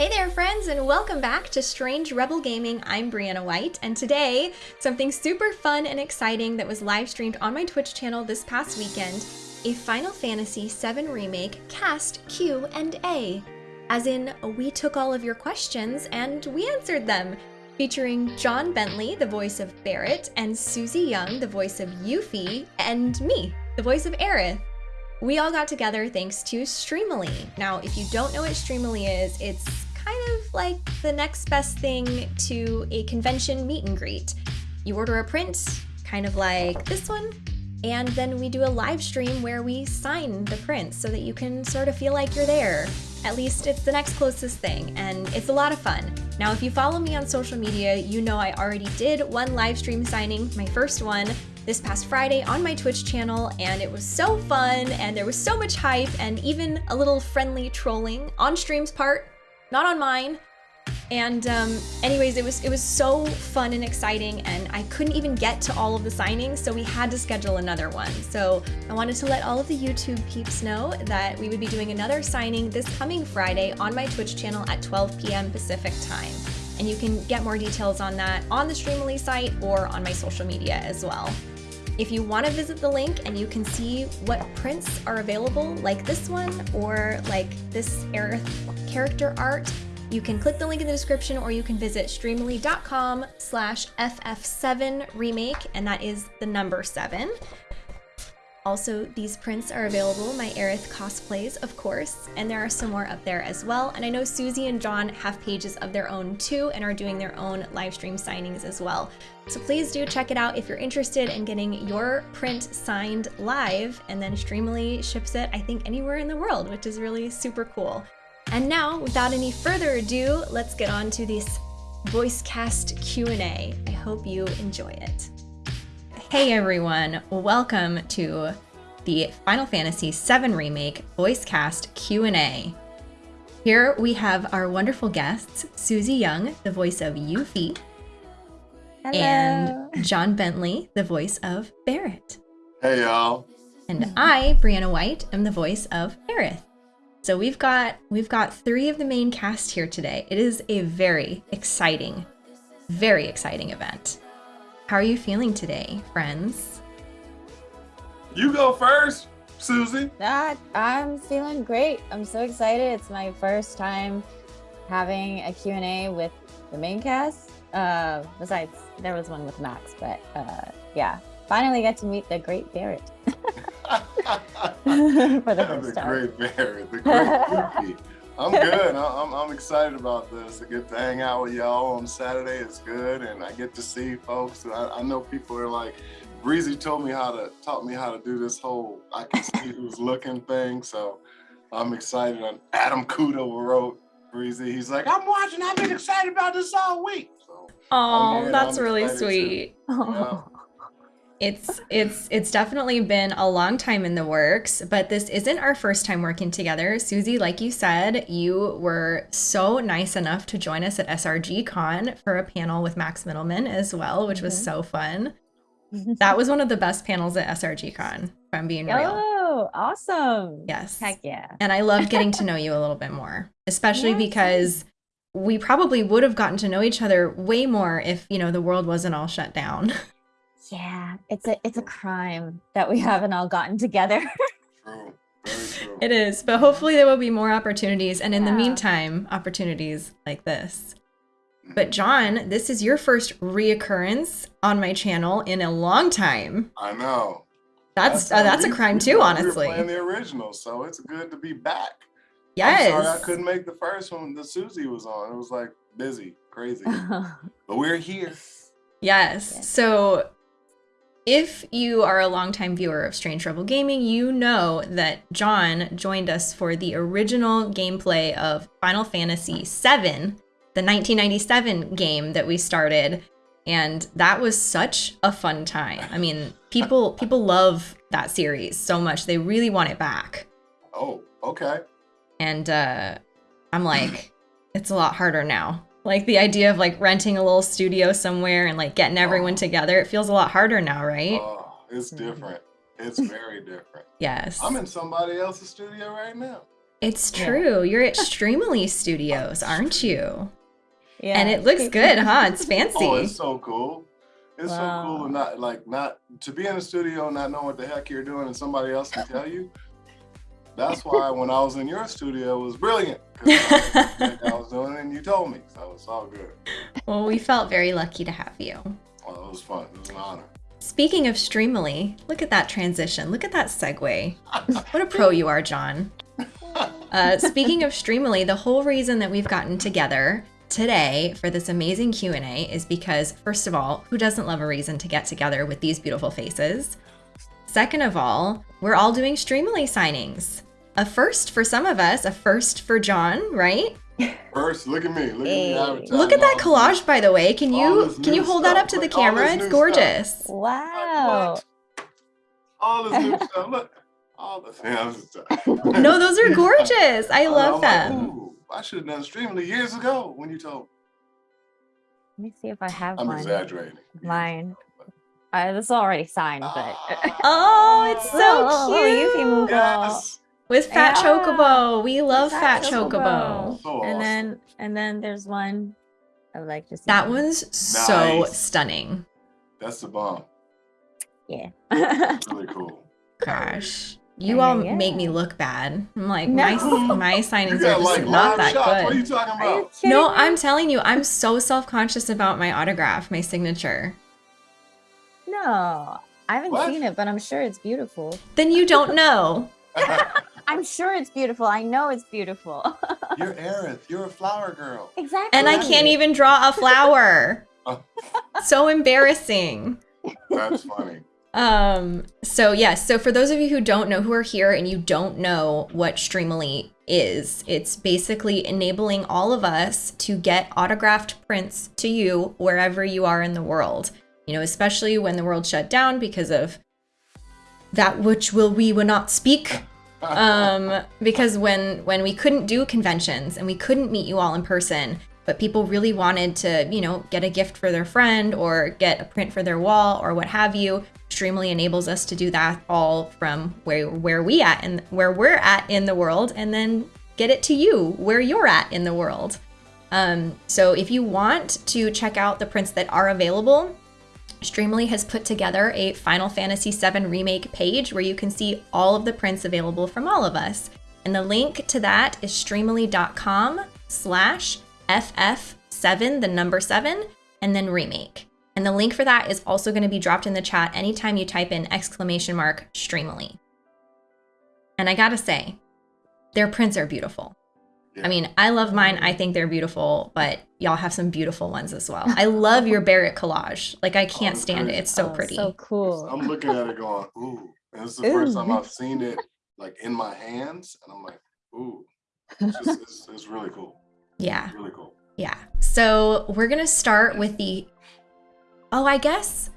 Hey there, friends, and welcome back to Strange Rebel Gaming. I'm Brianna White, and today, something super fun and exciting that was live streamed on my Twitch channel this past weekend a Final Fantasy VII Remake cast Q and A. As in, we took all of your questions and we answered them, featuring John Bentley, the voice of Barret, and Susie Yeung, the voice of Yuffie, and me, the voice of Aerith. We all got together thanks to Streamily. Now, if you don't know what Streamily is, it's kind of like the next best thing to a convention meet and greet. You order a print, kind of like this one, and then we do a live stream where we sign the prints so that you can sort of feel like you're there. At least it's the next closest thing, and it's a lot of fun. Now, if you follow me on social media, you know I already did one live stream signing, my first one, this past Friday on my Twitch channel, and it was so fun, and there was so much hype, and even a little friendly trolling on stream's part, not on mine. And um, anyways, it was it was so fun and exciting, and I couldn't even get to all of the signings, so we had to schedule another one. So I wanted to let all of the YouTube peeps know that we would be doing another signing this coming Friday on my Twitch channel at 12 p.m. Pacific time. And you can get more details on that on the Streamily site or on my social media as well. If you want to visit the link and you can see what prints are available, like this one or like this character art, you can click the link in the description or you can visit streamily.com slash ff7remake, and that is the number seven. Also, these prints are available, my Aerith cosplays, of course, and there are some more up there as well. And I know Susie and John have pages of their own too and are doing their own live stream signings as well. So please do check it out if you're interested in getting your print signed live, and then Streamily ships it, I think, anywhere in the world, which is really super cool. And now, without any further ado, let's get on to this voice cast Q&A. I hope you enjoy it. Hey everyone, welcome to the Final Fantasy VII Remake voice cast Q&A. Here we have our wonderful guests, Susie Yeung, the voice of Yuffie, Hello. and John Bentley, the voice of Barret. Hey y'all. And I, Brianna White, am the voice of Aerith. So we've got we've got three of the main cast here today. It is a very exciting, very exciting event. How are you feeling today, friends? You go first, Susie. Ah, I'm feeling great. I'm so excited. It's my first time having a Q&A with the main cast. Uh, besides, there was one with Max, but uh, yeah, finally got to meet the great Barret. For the first the time. great Barret, the great Yuffie. I'm good. I'm, I'm excited about this. I get to hang out with y'all on Saturday. It's good, and I get to see folks. I, I know people are like, Breezy told me how to taught me how to do this whole I can see who's looking thing. So I'm excited. And Adam Kudo wrote Breezy. He's like, I'm watching. I've been excited about this all week. So Oh, that's I'm really sweet. It's it's it's definitely been a long time in the works, but this isn't our first time working together. Susie, like you said, you were so nice enough to join us at SRG Con for a panel with Max Mittelman as well, which was Mhm. so fun. That was one of the best panels at SRG Con, if I'm being real. Oh, awesome. Yes. Heck yeah. And I love getting to know you a little bit more, especially same. because we probably would have gotten to know each other way more if, you know, the world wasn't all shut down. Yeah, it's a it's a crime that we haven't all gotten together. True. Very true. It is, but hopefully there will be more opportunities. And in the meantime, opportunities like this. But John, this is your first reoccurrence on my channel in a long time. I know. That's uh, how that's a crime we- too, we were honestly. playing the original, so it's good to be back. I'm Yes. sorry I couldn't make the first one that Susie was on. It was like busy, crazy. but we're here. Yes. Yes. So if you are a longtime viewer of Strange Rebel Gaming, you know that John joined us for the original gameplay of Final Fantasy VII, the 1997 game that we started. And that was such a fun time. I mean, people people love that series so much. They really want it back. Oh, okay. And uh I'm like, it's a lot harder now. Like the idea of like renting a little studio somewhere and like getting everyone Oh. together, it feels a lot harder now, right? Oh, it's different. It's very different. yes. I'm in somebody else's studio right now. It's Yeah. true. You're at Streamily Studios, aren't you? Yeah. And it looks good, huh? It's oh, fancy. Oh, it's so cool. It's so cool Wow. to not like not to be in the studio and not know what the heck you're doing and somebody else can tell you. That's why when I was in your studio it was brilliant. I, I was doing it and you told me. So it's all good. well, we felt very lucky to have you. Well, it was fun. It was an honor. Speaking of Streamily, look at that transition. Look at that segue. What a pro you are, John. Uh, speaking of Streamily, the whole reason that we've gotten together today for this amazing Q&A is because first of all, who doesn't love a reason to get together with these beautiful faces? Second of all, we're all doing Streamily signings. A first for some of us, a first for John, right? First, look at me. Look Hey. at me. Look at that all this- collage by the way. Can you can you new hold that up to the Look, camera? It's new stuff. gorgeous. Like, Wow. All this new stuff. Look. All the yeah, stuff. No, those are gorgeous. I love I'm like, them. Ooh, I should have done Streamily years ago when you told. me. Let me see if I have I'm one. exaggerating. Mine. Uh, this is already signed, but. Oh, it's so Oh, cute. you can move Yes. With Fat Yeah. Chocobo. We love Fat Fat Chocobo. Chocobo. So and awesome. then and then there's one I would like to see. That one's so stunning. That's the bomb. Yeah. Really cool. Gosh. You all yeah. make me look bad. I'm like, No. my, my You signings are just like not that shots. What are you good. talking Are you No, me? I'm telling you, I'm so self conscious about my autograph, my signature. No, I haven't What? seen it, but I'm sure it's beautiful. Then you don't know. I'm sure it's beautiful. I know it's beautiful. You're Aerith. You're a flower girl. exactly. And I can't even draw a flower. So embarrassing. That's funny. Um, so yes, so for those of you who don't know who are here and you don't know what Streamily is, it's basically enabling all of us to get autographed prints to you wherever you are in the world. You know, especially when the world shut down because of that which will we will not speak. Um, because when when we couldn't do conventions and we couldn't meet you all in person, but people really wanted to, you know, get a gift for their friend or get a print for their wall or what have you, Streamily enables us to do that all from where where we at and where we're at in the world, and then get it to you where you're at in the world. Um, so if you want to check out the prints that are available, Streamily has put together a Final Fantasy VII Remake page where you can see all of the prints available from all of us. And the link to that is streamily.com slash FF7, the number 7, and then remake. And the link for that is also going to be dropped in the chat anytime you type in exclamation mark Streamily. And I gotta say, their prints are beautiful. Yeah. I mean, I love mine. I think they're beautiful, but y'all have some beautiful ones as well. I love your Barret collage. Like I can't Oh, stand it. It's so Oh, pretty. So cool. I'm looking at it going, ooh. And it's the first time I've seen it like in my hands. And I'm like, ooh. It's, just, it's, it's really cool. Yeah, Really cool. yeah. So we're gonna start with the. Oh, I guess.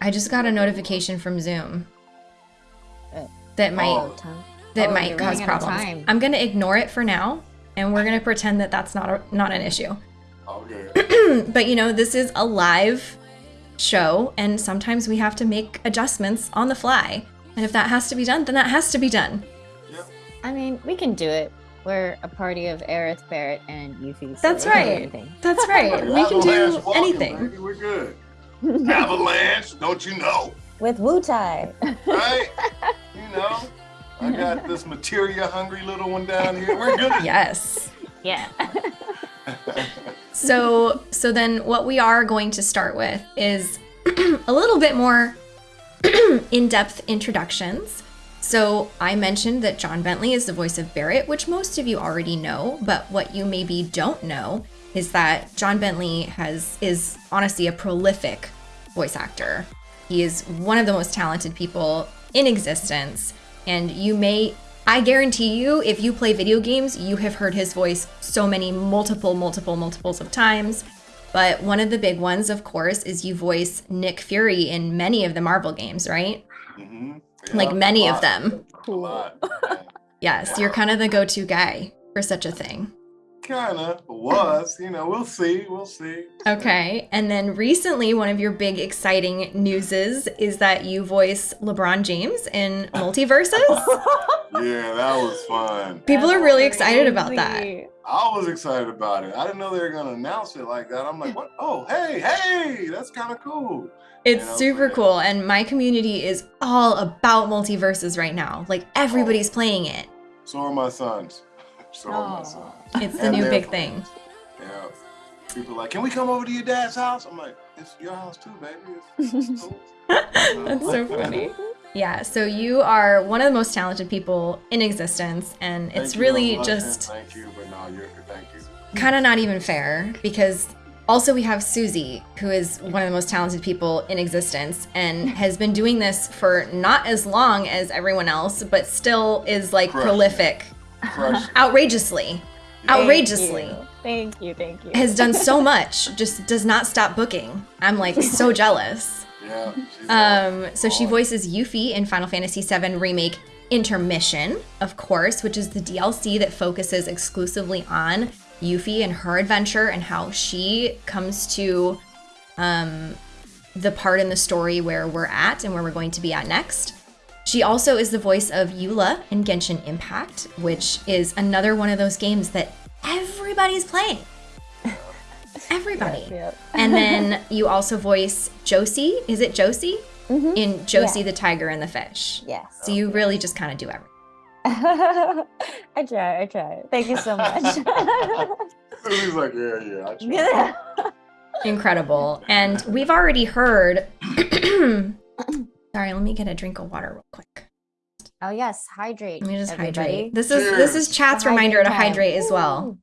I just got a notification from Zoom that might Oh. That Oh, might cause running out of problems. time. I'm gonna ignore it for now, and we're gonna pretend that that's not a, not an issue. Okay. but you know, this is a live show, and sometimes we have to make adjustments on the fly. And if that has to be done, then that has to be done. Yep. I mean, we can do it. We're a party of Aerith, Barret, and Yuffie. so That's we can do right. That's right. we can do Avalanche walking, anything. Baby. We're good. Avalanche, don't you know? With Wutai. Right? you know, I got this materia hungry little one down here. We're good. Yes. yeah. So, so then what we are going to start with is a little bit more in-depth introductions. So, I mentioned that John Bentley is the voice of Barret, which most of you already know, but what you maybe don't know is that John Bentley has is honestly a prolific voice actor. He is one of the most talented people in existence, and you may I guarantee you, if you play video games, you have heard his voice so many multiple, multiple, multiples of times. But one of the big ones, of course, is you voice Nick Fury in many of the Marvel games, right? Mhm. Like many of them. Lot. Yes, you're kind of the go to guy for such a thing. Kind of was. You know, we'll see. We'll see. Okay. And then recently, one of your big exciting newses is that you voice LeBron James in MultiVersus. yeah, that was fun. People are really excited about that. I was excited about it. I didn't know they were gonna announce it like that. I'm like, what? Oh, hey, hey, that's kind of cool. It's you know, super cool, and my community is all about MultiVersus right now. Like everybody's oh. playing it. So are my sons. So are my sons. It's the new big thing. Yeah. People like, can we come over to your dad's house? I'm like, it's your house too, baby. It's, cool. That's so funny. Yeah, so you are one of the most talented people in existence, and it's really just. Thank you, but no, you're thank you. Kind of not even fair because also we have Susie, who is one of the most talented people in existence and has been doing this for not as long as everyone else, but still is like Crush. prolific, Crush. outrageously, outrageously. Thank you, thank you. Has done so much, just does not stop booking. I'm like so jealous. Yeah. Um, so she voices Yuffie in Final Fantasy VII Remake Intermission, of course, which is the DLC that focuses exclusively on Yuffie and her adventure and how she comes to um, the part in the story where we're at and where we're going to be at next. She also is the voice of Eula in Genshin Impact, which is another one of those games that everybody's playing. Everybody. Yep, yep. and then you also voice Josie. Is it Josie? Mm-hmm. In Josie yeah. the Tiger and the Fish. Yes. So you really just kind of do everything. I try, I try. Thank you so much. He's like, yeah, yeah, I try. Incredible. And we've already heard. Sorry, let me get a drink of water real quick. Oh yes, hydrate. Let me just everybody. hydrate. This is this is chat's reminder to hydrate as well.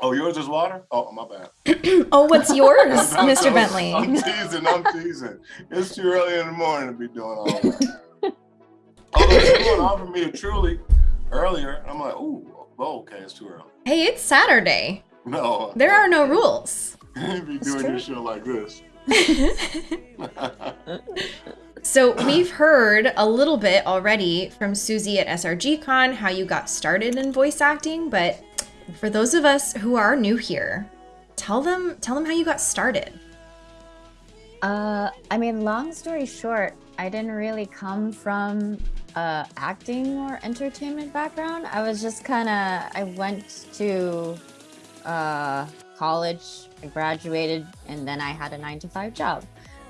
Oh, yours is water? Oh, my bad. oh, what's yours, Mr. Bentley? I'm teasing, I'm teasing. It's too early in the morning to be doing all that. Although someone offered me a truly earlier, I'm like, ooh, oh, okay, it's too early. Hey, it's Saturday. No. There are no rules. you be doing your show like this. so we've heard a little bit already from Susie at SRGCon how you got started in voice acting, but for those of us who are new here, tell them tell them how you got started. Uh, I mean, long story short, I didn't really come from uh, acting or entertainment background. I was just kind of I went to uh, college, I graduated, and then I had a nine to five job.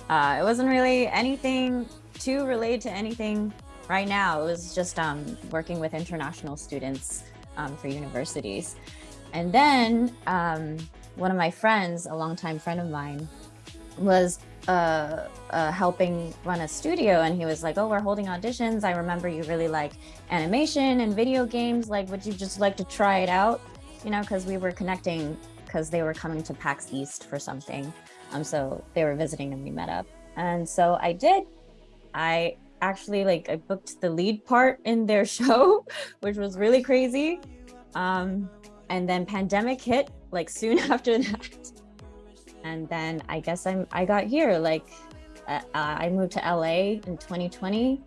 Uh, it wasn't really anything too related to anything right now. It was just um, working with international students um, for universities. And then um, one of my friends, a longtime friend of mine, was uh, uh, helping run a studio and he was like, oh, we're holding auditions. I remember you really like animation and video games. Like, would you just like to try it out? You know, because we were connecting because they were coming to PAX East for something. Um, so they were visiting and we met up. And so I did. I actually like I booked the lead part in their show, which was really crazy. Um, and then pandemic hit like soon after that. And then I guess I'm I got here like uh, I moved to LA in 2020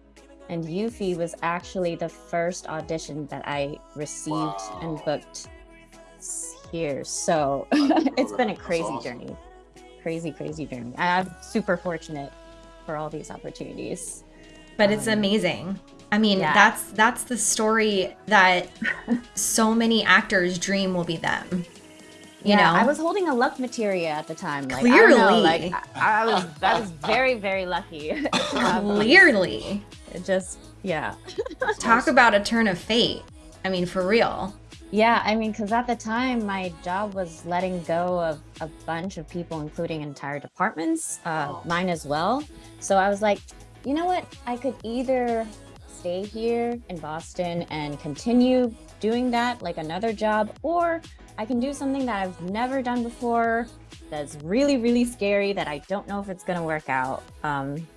and Yuffie was actually the first audition that I received wow. and booked here. So it's been a crazy awesome. journey. Crazy, crazy journey. I'm super fortunate for all these opportunities. But it's um, amazing. I mean, yeah. that's that's the story that so many actors dream will be them. You yeah, know? I was holding a luck materia at the time. Like, Clearly, I know, like I, I was I was very very lucky. Clearly, it just yeah. Talk about a turn of fate. I mean, for real. Yeah, I mean, because at the time, my job was letting go of a bunch of people, including entire departments, uh, oh. mine as well. So I was like, you know what? I could either stay here in Boston and continue doing that like another job, or I can do something that I've never done before that's really, really scary that I don't know if it's going to work out. Um,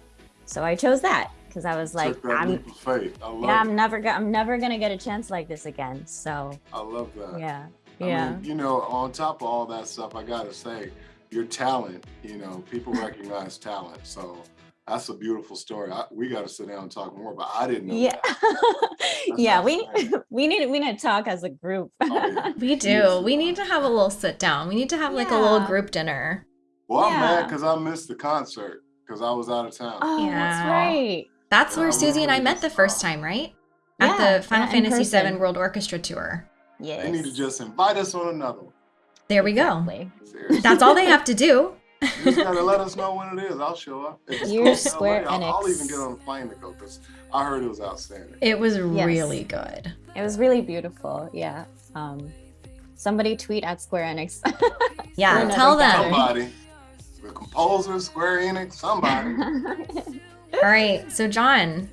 so I chose that because I was like, I'm, yeah, I'm never, I'm never gonna get a chance like this again. So I love that. Yeah, I yeah. Mean, you know, on top of all that stuff, I gotta say, your talent. You know, people recognize talent. So That's a beautiful story. I, we got to sit down and talk more, but I didn't know. Yeah. that. yeah, we exciting. we need we need to talk as a group. Oh, yeah. We do. Yes. We need to have a little sit down. We need to have like a little group dinner. Well, I'm mad because I missed the concert because I was out of town. Oh, that's right. That's where we Susie and I met the first time, right? Yeah, At the Final yeah, Fantasy VII. World Orchestra Tour. Yes. They need to just invite us on another one. There we go. Exactly. That's all they have to do. You just gotta let us know when it is. I'll show up. If it's You're close LA, Square I'll, I'll even get on a plane to go because I heard it was outstanding. It was Yes. really good. It was really beautiful. Yeah. Um, somebody tweet at Square Enix. Yeah, tell them. Somebody, the composer, Square Enix, somebody. All right. So, John,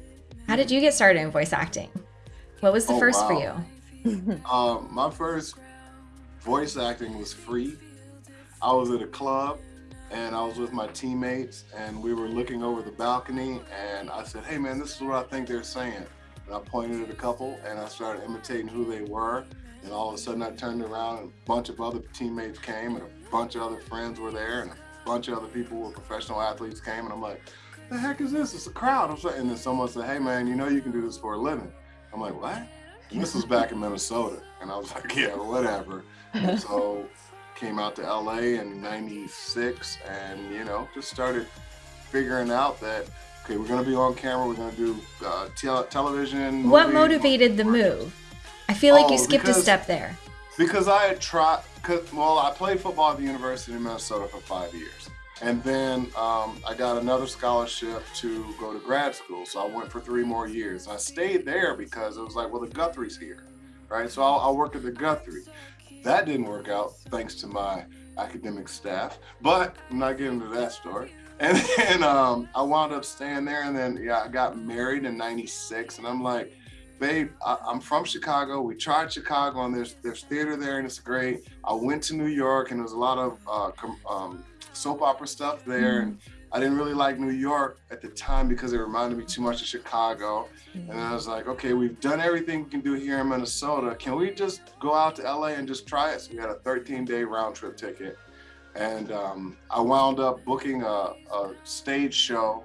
how did you get started in voice acting? What was the Oh, first for you? Um, my first voice acting was free. I was at a club and I was with my teammates and we were looking over the balcony and I said, hey man, this is what I think they're saying. And I pointed at a couple and I started imitating who they were. And all of a sudden I turned around and a bunch of other teammates came and a bunch of other friends were there and a bunch of other people who were professional athletes came and I'm like, the heck is this? It's a crowd. I'm saying, and then someone said, hey man, you know you can do this for a living. I'm like, what? And this was back in Minnesota. And I was like, yeah, whatever. so came out to LA in 96 and, you know, just started figuring out that, okay, we're going to be on camera. We're going to do uh, tel- television. What motivated the move? I feel like you Oh, skipped a step there. Because I had tried, well, I played football at the University of Minnesota for five years. And then um, I got another scholarship to go to grad school. So I went for three more years. I stayed there because it was like, well, the Guthrie's here, right? So I'll, I'll work at the Guthrie. That didn't work out thanks to my academic staff, but I'm not getting into that story. And then um, I wound up staying there. And then, yeah, I got married in 96. And I'm like, babe, I, I'm from Chicago. We tried Chicago, and there's there's theater there, and it's great. I went to New York, and there's a lot of uh, com- um, soap opera stuff there, and I didn't really like New York at the time because it reminded me too much of Chicago. And I was like, okay, we've done everything we can do here in Minnesota. Can we just go out to LA and just try it? So we had a 13 day round trip ticket. And um, I wound up booking a, a stage show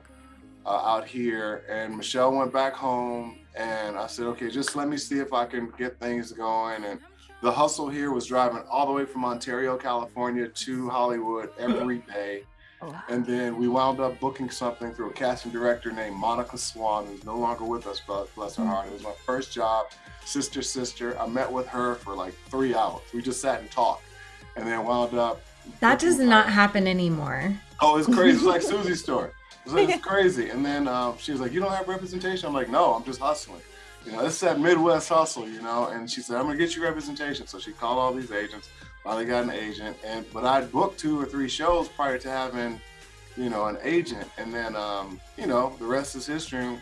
uh, out here. And Michelle went back home. And I said, okay, just let me see if I can get things going. And the hustle here was driving all the way from Ontario, California to Hollywood every day. Oh, And then we wound up booking something through a casting director named Monica Swan, who's no longer with us, but bless her heart. It was my first job, sister, sister. I met with her for like three hours. We just sat and talked. And then wound up. That does not happen anymore. Oh, it's crazy. It's like Susie's story. It's, like, it's crazy. And then um, she was like, You don't have representation? I'm like, No, I'm just hustling. You know, it's that Midwest hustle, you know. And she said, I'm to get you representation. So she called all these agents. Finally got an agent. And But I'd booked two or three shows prior to having, you know, an agent. And then, um, you know, the rest is history.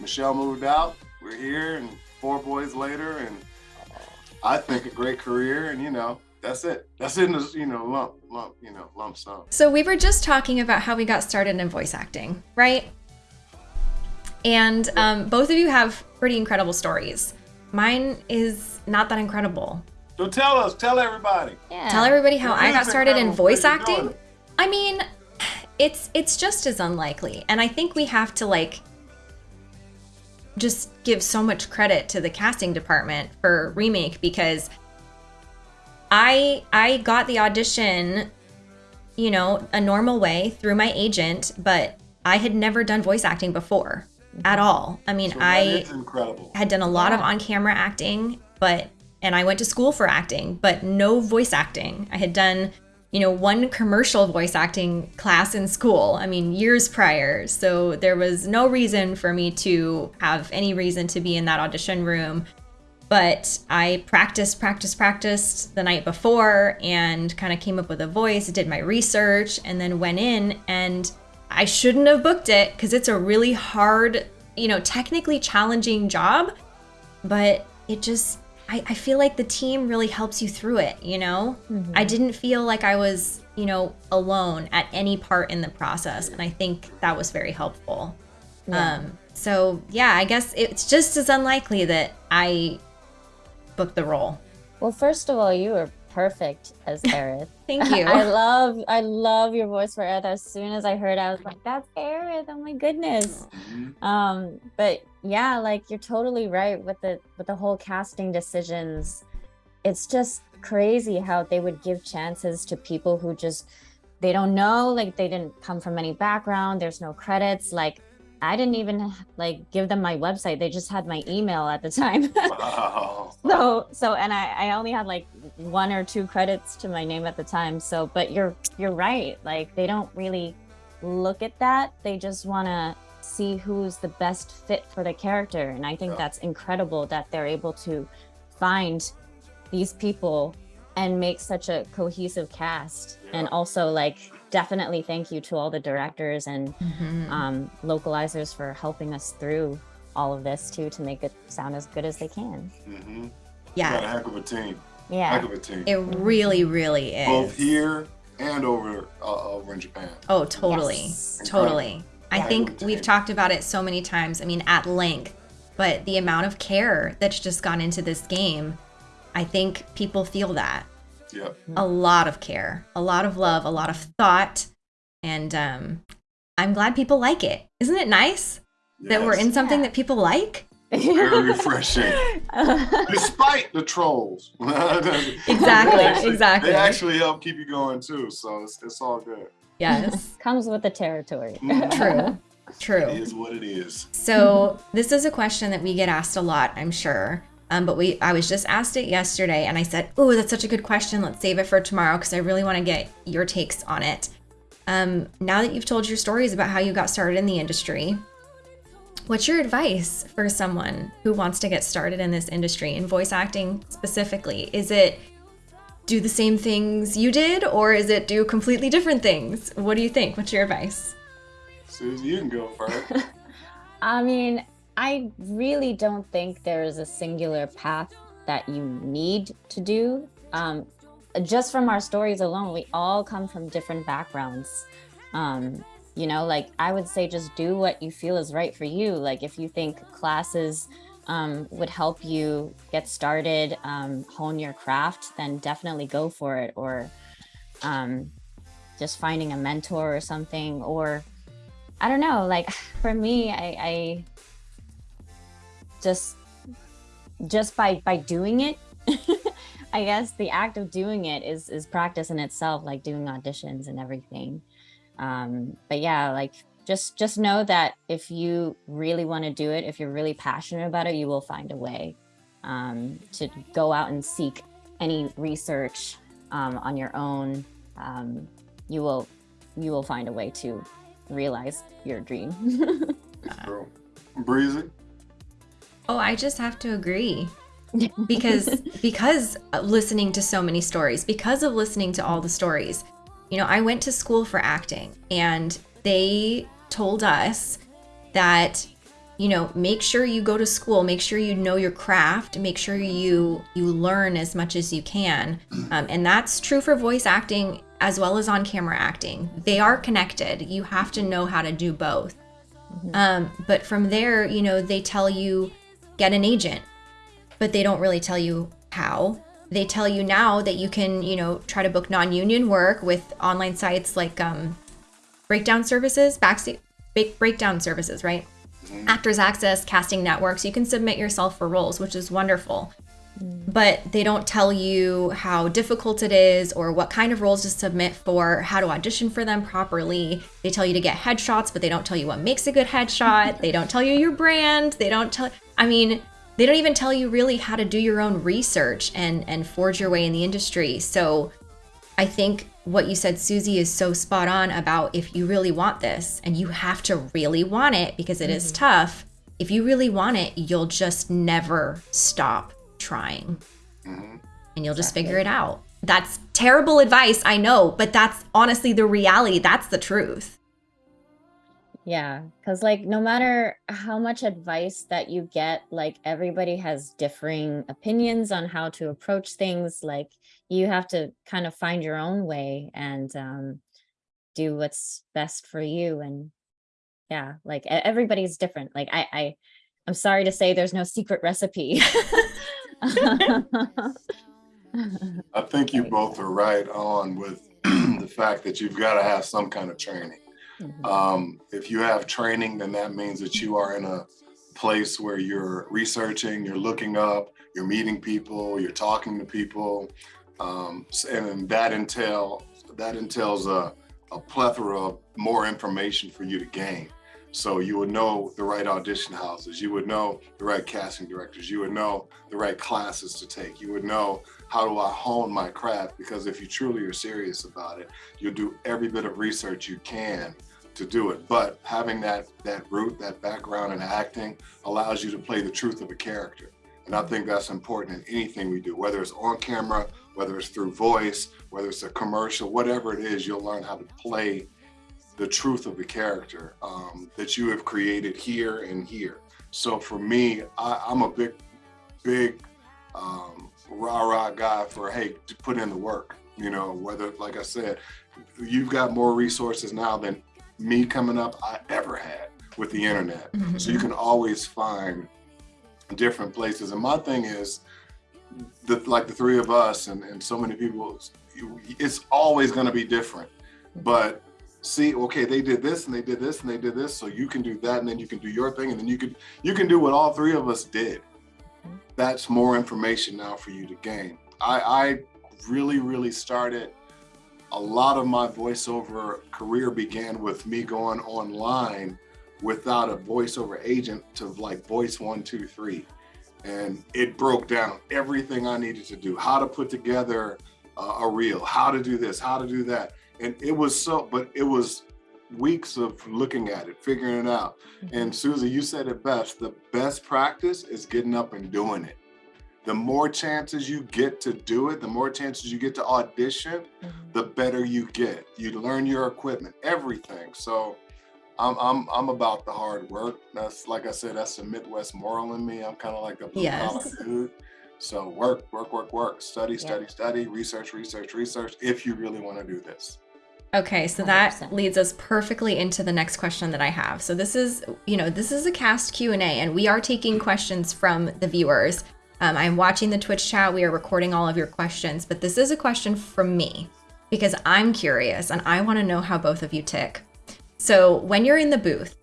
Michelle moved out. We're here. And four boys later. And I think a great career. And, you know, that's it. That's in the you know, lump, lump, you know, lump sum. So we were just talking about how we got started in voice acting, right? And um, both of you have pretty incredible stories. Mine is not that incredible. So tell us, tell everybody. yeah. Tell everybody how I got started in voice What are you doing? acting. I mean, it's it's just as unlikely, and I think we have to like just give so much credit to the casting department for remake because I I got the audition, you know, a normal way through my agent, but I had never done voice acting before at all. I mean, So I had done a lot of on-camera acting, but and I went to school for acting, but no voice acting. I had done, you know, one commercial voice acting class in school. I mean, years prior. So there was no reason for me to have any reason to be in that audition room. But I practiced, practiced, practiced the night before and kind of came up with a voice, did my research, and then went in and I shouldn't have booked it because it's a really hard, you know, technically challenging job, but it just, I, I feel like the team really helps you through it, you know? I didn't feel like I was, you know, alone at any part in the process. And I think that was very helpful. Um, so yeah, I guess it's just as unlikely that I booked the role. Well, first of all, you were perfect as Aerith. Thank you. I love I love your voice for Aerith. As soon as I heard it, I was like, that's Aerith. Oh my goodness. Mhm. Um, but yeah, like you're totally right with the with the whole casting decisions. It's just crazy how they would give chances to people who just they don't know, like they didn't come from any background, there's no credits. Like I didn't even like give them my website. They just had my email at the time. Wow. so so and I, I only had like one or two credits to my name at the time so but you're you're right like they don't really look at that they just want to see who's the best fit for the character and i think Yeah. that's incredible that they're able to find these people and make such a cohesive cast and also like definitely thank you to all the directors and Mhm. um, localizers for helping us through all of this too to make it sound as good as they can Mhm. You got a yeah, heck of a team. yeah Heck of a team. it really, really is. Both here and over uh, over in Japan. Oh, totally. Yes. Totally. I Yeah, think we've talked about it so many times. I mean, at length, but the amount of care that's just gone into this game, I think people feel that. Yep. A lot of care, a lot of love, a lot of thought. And um, I'm glad people like it. Isn't it nice that we're in something Yeah. that people like? Very refreshing. Despite the trolls. Exactly, exactly. They actually help keep you going too, so it's, it's all good. Yes. Comes with the territory. Mhm. True. True. It is what it is. So this is a question that we get asked a lot, I'm sure. Um, but we I was just asked it yesterday and I said, Oh, that's such a good question. Let's save it for tomorrow because I really want to get your takes on it. Um, now that you've told your stories about how you got started in the industry, what's your advice for someone who wants to get started in this industry in voice acting specifically? Is it do the same things you did or is it do completely different things? What do you think? What's your advice? Susie, you can go first. I mean, I really don't think there is a singular path that you need to do. Um, just from our stories alone, we all come from different backgrounds. Um, you know, like I would say, just do what you feel is right for you. Like if you think classes um, would help you get started, um, hone your craft, then definitely go for it. Or um, just finding a mentor or something, or I don't know. Like for me, I, I just just by by doing it, I guess the act of doing it is is practice in itself, like doing auditions and everything. Um, but yeah, like just just know that if you really want to do it, if you're really passionate about it, you will find a way um, to go out and seek any research um, on your own. Um, you will you will find a way to realize your dream. Breezy. Oh, I just have to agree. because because of listening to so many stories, because of listening to all the stories. You know, I went to school for acting and they told us that you know, make sure you go to school, make sure you know your craft, make sure you you learn as much as you can. Um, and that's true for voice acting as well as on camera acting. They are connected. You have to know how to do both. Um, but from there, you know, they tell you get an agent, but they don't really tell you how. They tell you now that you can, you know, try to book non-union work with online sites like um, breakdown services, backstage break- breakdown services, right? Actors Access, casting networks. You can submit yourself for roles, which is wonderful. But they don't tell you how difficult it is or what kind of roles to submit for, how to audition for them properly. They tell you to get headshots, but they don't tell you what makes a good headshot. they don't tell you your brand. They don't tell I mean, they don't even tell you really how to do your own research and and forge your way in the industry. So I think what you said, Susie, is so spot on about if you really want this and you have to really want it because it is tough. If you really want it, you'll just never stop trying Mhm. and you'll just figure it out. That's terrible advice, I know, but that's honestly the reality. That's the truth. Yeah, because like no matter how much advice that you get, like everybody has differing opinions on how to approach things. Like you have to kind of find your own way and um, do what's best for you. And yeah, like everybody's different. Like I, I, I'm sorry to say, there's no secret recipe. I think you both are right on with the fact that you've got to have some kind of training. Mm-hmm. Um, if you have training, then that means that you are in a place where you're researching, you're looking up, you're meeting people, you're talking to people, um, and that entail that entails a, a plethora of more information for you to gain. So you would know the right audition houses, you would know the right casting directors, you would know the right classes to take, you would know how do I hone my craft? Because if you truly are serious about it, you'll do every bit of research you can to do it. But having that that root, that background in acting allows you to play the truth of a character. And I think that's important in anything we do, whether it's on camera, whether it's through voice, whether it's a commercial, whatever it is, you'll learn how to play the truth of the character um, that you have created here and here. So for me, I, am a big, big um, rah rah guy for hey, to put in the work. You know, whether like I said, you've got more resources now than me coming up I ever had with the internet. Mm -hmm. So you can always find different places. And my thing is, the, like the three of us and, and so many people, it's always going to be different. But see, okay, they did this and they did this and they did this, so you can do that, and then you can do your thing, and then you can you can do what all three of us did. Mm-hmm. That's more information now for you to gain. I, I really, really started a lot of my voiceover career began with me going online without a voiceover agent to like voice one, two, three. And it broke down everything I needed to do, how to put together a reel, how to do this, how to do that. And it was so, but it was weeks of looking at it, figuring it out. Mm-hmm. And Susie, you said it best, the best practice is getting up and doing it. The more chances you get to do it, the more chances you get to audition, mm -hmm. the better you get. You learn your equipment, everything. So I'm I'm I'm about the hard work. That's like I said, that's the Midwest moral in me. I'm kind of like a blue yes. collar dude. So work, work, work, work, study, study, yeah. study, research, research, research, if you really want to do this. Okay, so 100%. that leads us perfectly into the next question that I have. So this is, you know, this is a cast Q&A and we are taking questions from the viewers. Um, I'm watching the Twitch chat. We are recording all of your questions, but this is a question from me because I'm curious and I want to know how both of you tick. So when you're in the booth,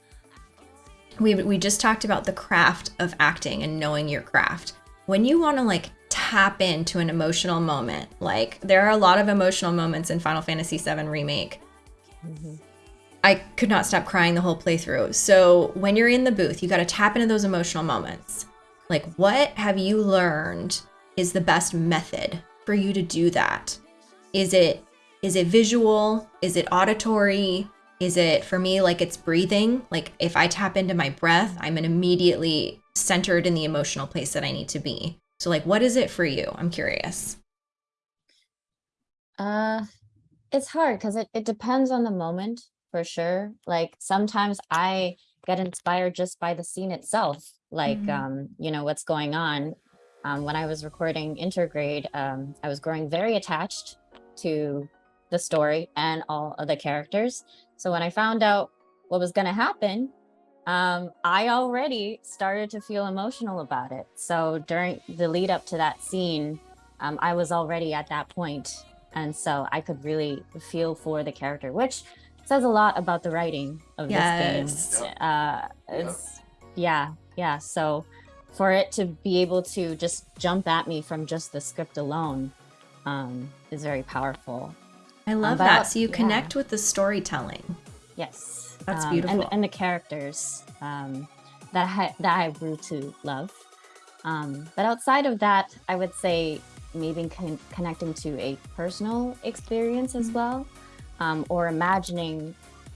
we, we just talked about the craft of acting and knowing your craft. When you want to like tap into an emotional moment. Like there are a lot of emotional moments in Final Fantasy VII Remake. Mm -hmm. I could not stop crying the whole playthrough. So when you're in the booth, you got to tap into those emotional moments. Like what have you learned is the best method for you to do that? Is it is it visual? Is it auditory? Is it for me like it's breathing? Like if I tap into my breath, I'm immediately centered in the emotional place that I need to be. So like, what is it for you? I'm curious. Uh, it's hard because it, it depends on the moment for sure. Like sometimes I get inspired just by the scene itself, like, mm -hmm. um, you know, what's going on. Um, when I was recording Intergrade, um, I was growing very attached to the story and all of the characters. So when I found out what was going to happen, um, I already started to feel emotional about it. So during the lead up to that scene, um, I was already at that point, And so I could really feel for the character, which says a lot about the writing of yes. this game. Uh, it's, yeah, yeah. So for it to be able to just jump at me from just the script alone um, is very powerful. I love um, that. So you yeah. connect with the storytelling. Yes. That's um, beautiful. And, and, the characters um, that, I, that I grew to love. Um, but outside of that, I would say maybe con connecting to a personal experience as well, um, or imagining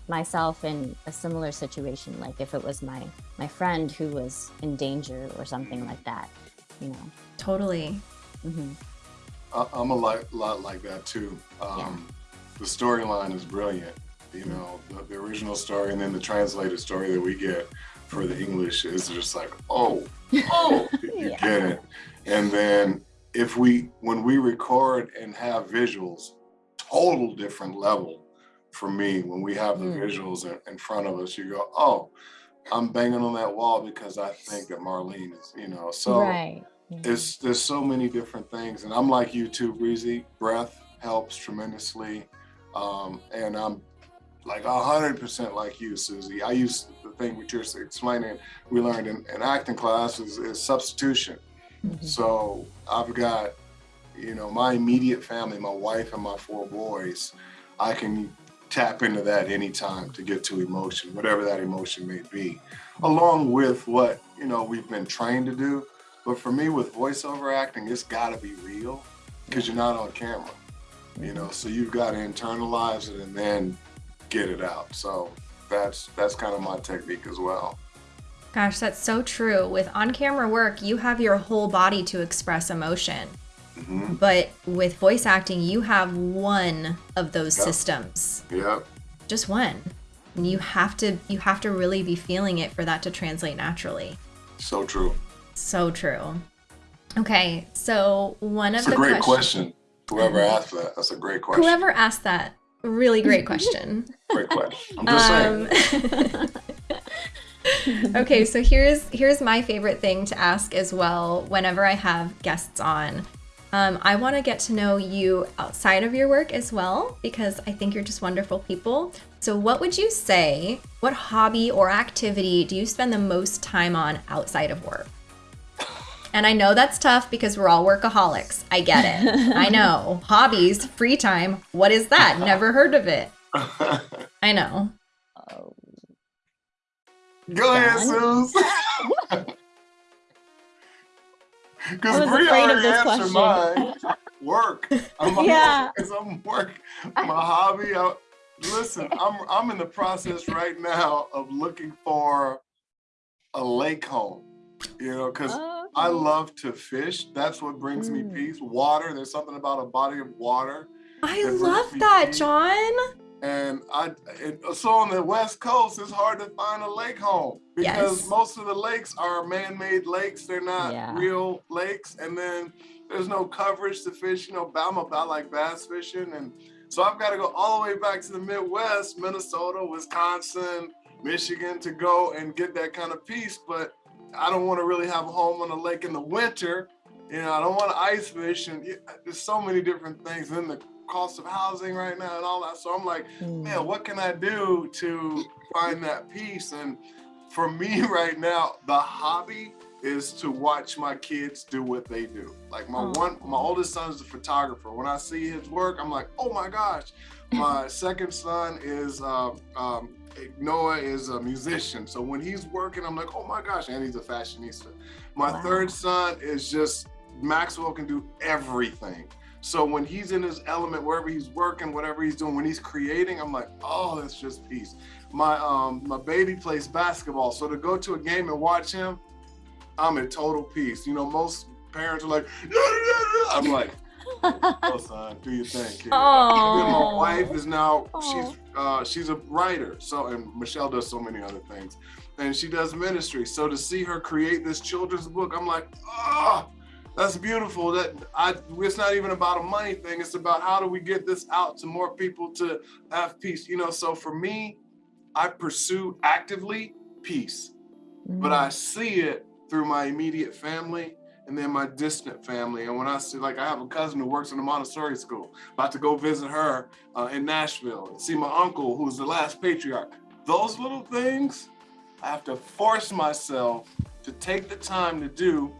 myself in a similar situation, like if it was my, my friend who was in danger or something like that, you know. Totally. Mm -hmm. I'm a lot, lot like that too. Um, yeah. The storyline is brilliant you know, the, the, original story and then the translated story that we get for the English is just like, oh, oh, you yeah. get it. And then if we, when we record and have visuals, total different level for me, when we have the mm. visuals in, in front of us, you go, oh, I'm banging on that wall because I think that Marlene is, you know, so right. it's there's so many different things and i'm like you too breezy breath helps tremendously um, and i'm like 100% like you susie i use the thing which you're explaining we learned in, in acting class is, is substitution mm -hmm. so i've got you know my immediate family my wife and my four boys i can tap into that anytime to get to emotion whatever that emotion may be along with what you know we've been trained to do but for me, with voiceover acting, it's got to be real because you're not on camera, you know. So you've got to internalize it and then get it out. So that's that's kind of my technique as well. Gosh, that's so true. With on-camera work, you have your whole body to express emotion. Mm -hmm. But with voice acting, you have one of those yep. systems. Yep. Just one. And you have to you have to really be feeling it for that to translate naturally. So true. So true. Okay, so one of the great question. Whoever asked that, that's a great question. Whoever asked that, really great question. great question. I'm just um, saying. okay, so here's here's my favorite thing to ask as well. Whenever I have guests on, um, I want to get to know you outside of your work as well because I think you're just wonderful people. So, what would you say? What hobby or activity do you spend the most time on outside of work? And I know that's tough because we're all workaholics. I get it. I know. Hobbies, free time. What is that? Never heard of it. I know. Oh. Go ahead, Suze. Because Brie already answered mine. Work. I'm yeah. I'm work. My hobby. I, listen, I'm I'm in the process right now of looking for a lake home. You know, because oh. I love to fish. That's what brings mm. me peace. Water. There's something about a body of water. I that love that, peace. John. And I, so on the West Coast, it's hard to find a lake home because yes. most of the lakes are man-made lakes. They're not yeah. real lakes. And then there's no coverage to fish. You know, I'm about like bass fishing. And so I've got to go all the way back to the Midwest, Minnesota, Wisconsin, Michigan to go and get that kind of peace. But I don't want to really have a home on the lake in the winter. You know, I don't want to ice fish and there's so many different things in the cost of housing right now and all that. So I'm like, mm. man, what can I do to find that peace? And for me right now, the hobby is to watch my kids do what they do. Like my oh. one, my oldest son is a photographer. When I see his work, I'm like, oh my gosh. My second son is um, um, Noah is a musician. So when he's working, I'm like, oh my gosh, and he's a fashionista. My wow. third son is just, Maxwell can do everything. So when he's in his element, wherever he's working, whatever he's doing, when he's creating, I'm like, oh, that's just peace. My um, my baby plays basketball. So to go to a game and watch him, I'm in total peace. You know, most parents are like, I'm like, oh son, do your thing, kid. my wife is now she's uh, she's a writer, so and Michelle does so many other things, and she does ministry. So to see her create this children's book, I'm like, oh, that's beautiful. That I it's not even about a money thing. It's about how do we get this out to more people to have peace. You know, so for me, I pursue actively peace, mm. but I see it through my immediate family and then my distant family. And when I see, like, I have a cousin who works in a Montessori school, about to go visit her uh, in Nashville and see my uncle, who's the last patriarch. Those little things, I have to force myself to take the time to do,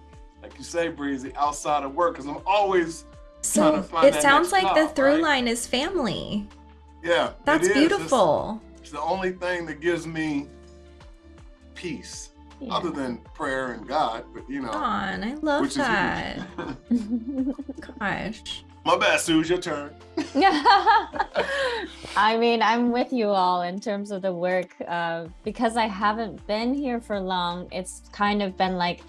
like you say, Breezy, outside of work, because I'm always so trying to find It sounds like job, the through right? line is family. Yeah, that's beautiful. It's, it's the only thing that gives me peace yeah. other than prayer and God, but you know. On, I love that. Gosh. My bad, Suze, your turn. I mean, I'm with you all in terms of the work. Uh, because I haven't been here for long, it's kind of been like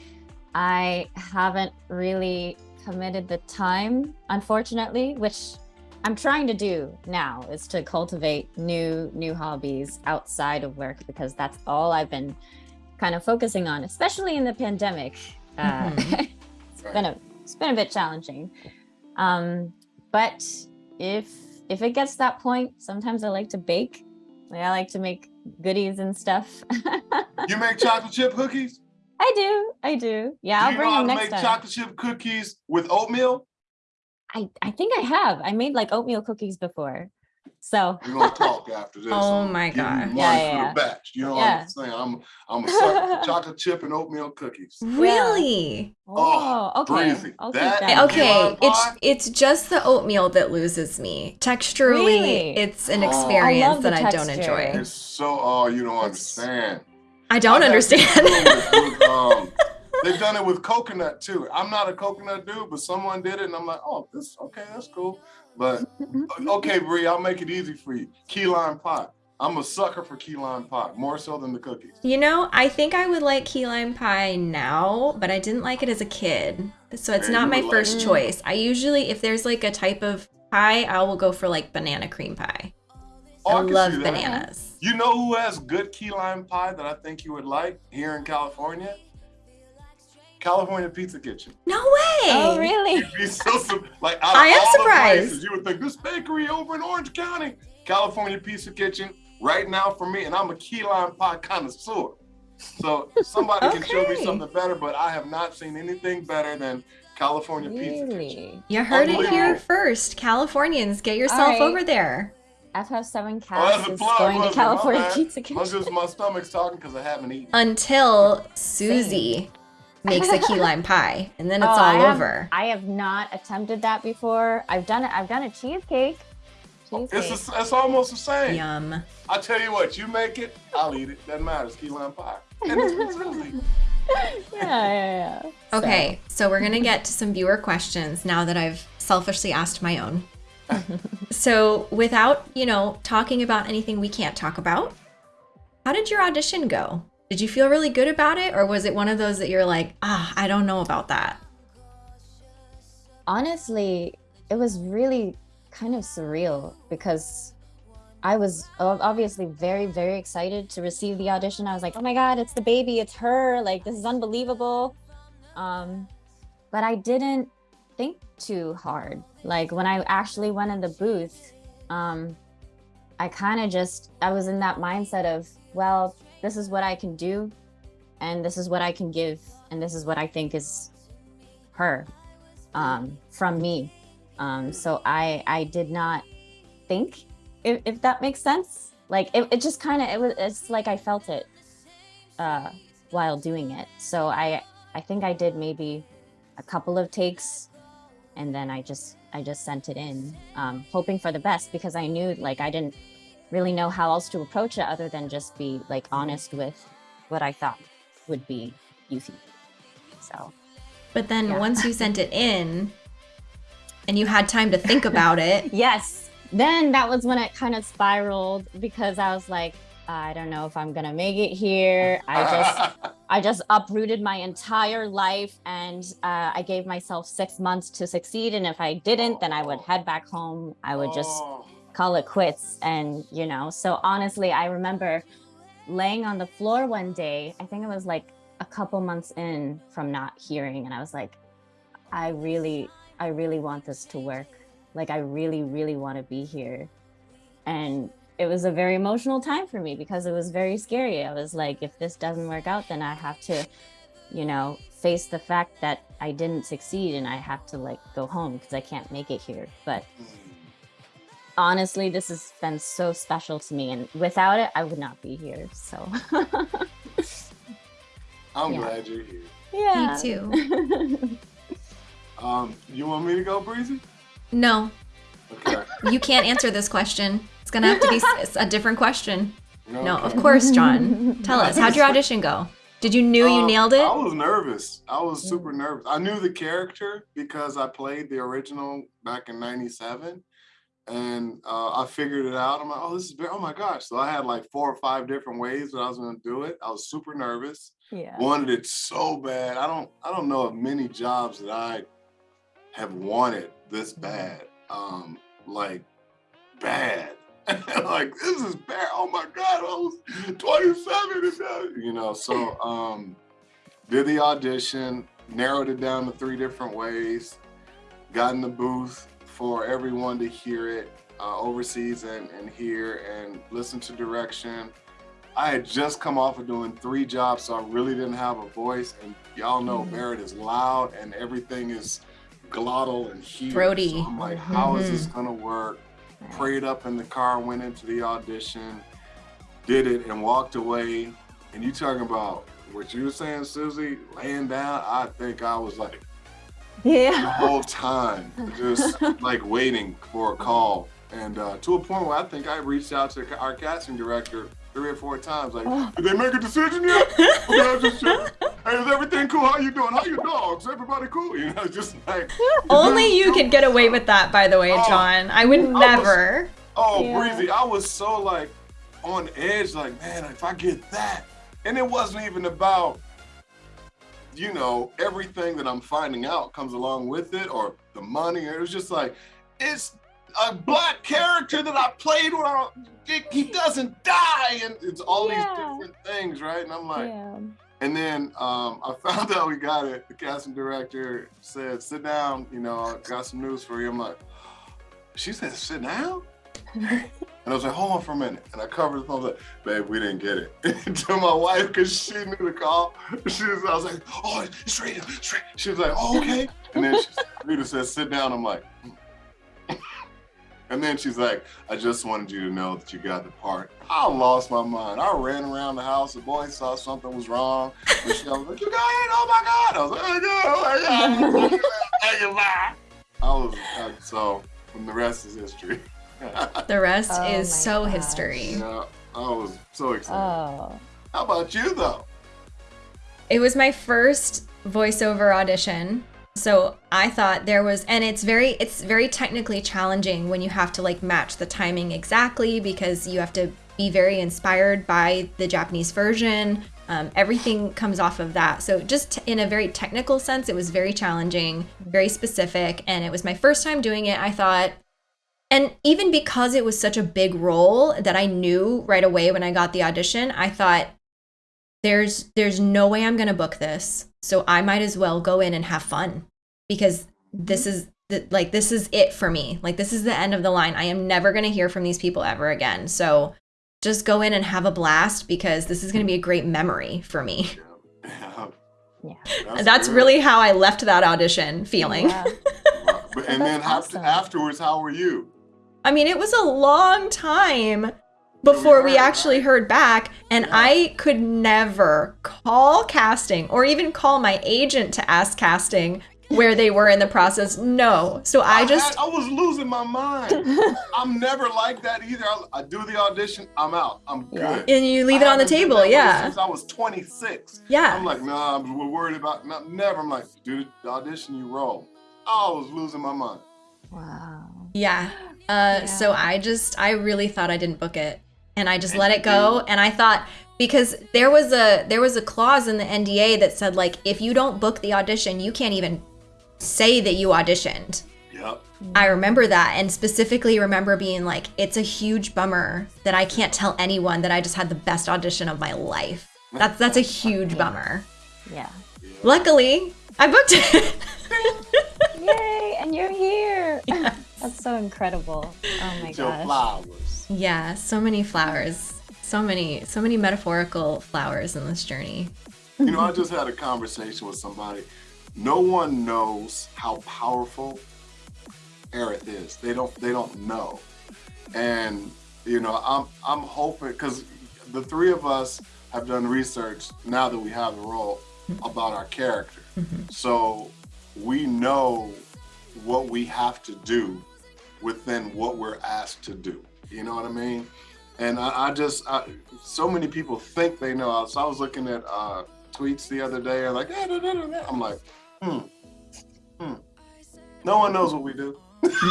I haven't really committed the time, unfortunately, which I'm trying to do now is to cultivate new new hobbies outside of work because that's all I've been kind of focusing on, especially in the pandemic. Uh, mm -hmm. it's been a it's been a bit challenging. Um, but if if it gets that point, sometimes I like to bake. Like I like to make goodies and stuff. you make chocolate chip cookies? I do. I do. Yeah, Do I'll you bring know how them to next make time. chocolate chip cookies with oatmeal? I, I think I have. I made like oatmeal cookies before. So We're gonna talk after this. Oh I'm my giving you gosh. money Yeah, for yeah, the yeah. batch. You know what I'm saying? I'm I'm a sucker for chocolate chip and oatmeal cookies. Really? oh, okay. Ah, breezy. That- that. Okay, it's pie? it's just the oatmeal that loses me. Texturally, Really? it's an Oh. I experience love the that I don't enjoy. It's so oh you don't It's- understand. I don't I've actually understand. done it with, they've done it with coconut too. I'm not a coconut dude, but someone did it, and I'm like, oh, this okay, that's cool. But okay, Bree, I'll make it easy for you. Key lime pie. I'm a sucker for key lime pie, more so than the cookies. You know, I think I would like key lime pie now, but I didn't like it as a kid. So it's Yeah, not my would like first choice. I usually, if there's like a type of pie, I will go for like banana cream pie. Oh, I can love bananas. You know who has good key lime pie that I think you would like here in California? California Pizza Kitchen. No way. Oh, really? You'd be so like out of I am all the surprised. places, you would think this bakery over in Orange County, California Pizza Kitchen, right now for me, and I'm a key lime pie connoisseur. So somebody can show me something better, but I have not seen anything better than California Pizza Kitchen. Really? You heard it here first. Californians, get yourself right. over there. FF7 Oh, that's cast a is going to wasn't it? My California. Pizza My, Kitchen. just, my stomach's talking because I haven't eaten. Until Susie makes a key lime pie, and then oh, it's Oh, all I have- over. I have not attempted that before. I've done it. I've done a cheesecake. Cheesecake. It's, a, it's almost the same. Yum. I tell you what, you make it, I'll eat it. Doesn't matter. It's key lime pie. And it's with Susie. yeah, yeah, yeah. So- Okay, so we're gonna get to some viewer questions now that I've selfishly asked my own. so, without, you know, talking about anything we can't talk about, how did your audition go? Did you feel really good about it, or was it one of those that you're like, ah, I don't know about that? honestly, it was really kind of surreal because I was obviously very, very excited to receive the audition. I was like, oh my God, it's the baby, it's her. Like, this is unbelievable. Um, but I didn't think too hard. Like, when I actually went in the booth, um, I kind of just, I was in that mindset of, well, this is what I can do, and this is what I can give, and this is what I think is her um, from me. Um, so I I did not think if, if that makes sense. Like it, it just kind of it was it's like I felt it uh, while doing it. So I I think I did maybe a couple of takes, and then I just I just sent it in, um, hoping for the best because I knew like I didn't really know how else to approach it other than just be like honest with what I thought would be Yuffie. So But then Yeah. once you sent it in and you had time to think about it, Yes. Then that was when it kind of spiraled because I was like, I don't know if I'm gonna make it here. I just I just uprooted my entire life and uh, I gave myself six months to succeed. And if I didn't, then I would head back home. I would just Oh, call it quits. And you know, so honestly, I remember laying on the floor one day. I think it was like a couple months in from not hearing, and I was like, I really, I really want this to work. Like, I really, really want to be here. And it was a very emotional time for me because it was very scary. I was like, if this doesn't work out, then I have to, you know, face the fact that I didn't succeed and I have to like go home because I can't make it here. But mm. Honestly, this has been so special to me. And without it, I would not be here. So, I'm Yeah. glad you're here. yeah. me too. Um, you want me to go, Breezy? No, Okay. you can't answer this question. It's gonna have to be a different question. No, of course, John. Tell us, how'd your audition go? Did you knew you Um, nailed it? I was nervous. I was super nervous. I knew the character because I played the original back in '97, and uh, I figured it out. I'm like, oh, this is oh my gosh! So I had like four or five different ways that I was going to do it. I was super nervous. yeah. Wanted it so bad. I don't. I don't know of many jobs that I have wanted this bad. Um, like bad. like this is bad. Oh my god, I was 27 you know. So um did the audition, narrowed it down to three different ways, got in the booth for everyone to hear it uh, overseas and, and hear and listen to direction. I had just come off of doing three jobs, so I really didn't have a voice. And y'all know Mhm. Barret is loud and everything is glottal and huge. Throaty. So I'm like, how is Mhm. this gonna work? Prayed up in the car, went into the audition, did it, and walked away. And you talking about what you were saying, Susie, laying down? I think I was like the whole time, just like waiting for a call. And uh, to a point where I think I reached out to our casting director three or four times, like, Oh. did they make a decision yet? Okay, I'm just. Hey, is everything cool? How you doing? How your dogs? Everybody cool? You know, just like Only you could get away with that, by the way, Oh. John. I would was- never. Oh, Yeah. breezy! I was so like on edge, like man, if I get that, and it wasn't even about, you know, everything that I'm finding out comes along with it, or the money. It was just like, it's a black character that I played when I, he doesn't die, and it's all Yeah. these different things, right? And I'm like, yeah. and then um, I found out we got it. The casting director said, "Sit down. You know, I got some news for you." I'm like, "She said sit down," and I was like, "Hold on for a minute." And I covered the phone. I was like, "Babe, we didn't get it." to my wife because she knew the call. She was, I was like, "Oh, it's Rita. It's Rita." She was like, "Oh, okay." And then she, Rita said, "Sit down." I'm like. And then she's like, I just wanted you to know that you got the part. I lost my mind. I ran around the house. The boy saw something was wrong. Michelle was like, You got it? Oh my God. I was like, Oh my God. Oh my God. I was, uh, so, and the rest is history. The rest Oh is so gosh. history. yeah, I was so excited. Oh. How about you, though? It was my first voiceover audition. So I thought there was and it's very it's very technically challenging when you have to like match the timing exactly because you have to be very inspired by the Japanese version. Um, everything comes off of that. So just in a very technical sense, it was very challenging, very specific, and it was my first time doing it. I thought and even because it was such a big role that I knew right away when I got the audition, I thought there's there's no way I'm going to book this. So I might as well go in and have fun because this mm-hmm. is the, like this is it for me. Like this is the end of the line. I am never going to hear from these people ever again. So just go in and have a blast because this is going to be a great memory for me. Yeah. Yeah. That's, good. really how I left that audition feeling. Yeah. And then That's after, awesome. afterwards, how were you? I mean, it was a long time before we actually heard back, and I could never call casting or even call my agent to ask casting where they were in the process. No. So I had- just I was losing my mind. I'm never like that either. I, I do the audition, I'm out. I'm good. and you leave I it on the table, yeah. Since I was 26. Yeah. I'm like, nah, I'm worried about not, never. I'm like, dude, the audition, you roll. I was losing my mind. Wow. Yeah. Uh, So I just, I really thought I didn't book it, and I just let it go. And I thought because there was a there was a clause in the NDA that said like if you don't book the audition, you can't even say that you auditioned. Yep. I remember that, and specifically remember being like, it's a huge bummer that I can't tell anyone that I just had the best audition of my life. That's that's a huge bummer. Yeah. Luckily, I booked it. Yay! And you're here. That's so incredible. Oh my gosh. flowers. Yeah, so many flowers. So many, so many metaphorical flowers in this journey. You know, I just had a conversation with somebody. No one knows how powerful Aerith is. They don't. They don't know. And you know, I'm I'm hoping because the three of us have done research now that we have the role mm-hmm. about our character. Mm-hmm. So we know what we have to do within what we're asked to do. You know what I mean? And I, I just, I, so many people think they know. So I was looking at uh, tweets the other day, and like, "Ah, da, da, da, da." I'm like, hmm, hmm. No one knows what we do.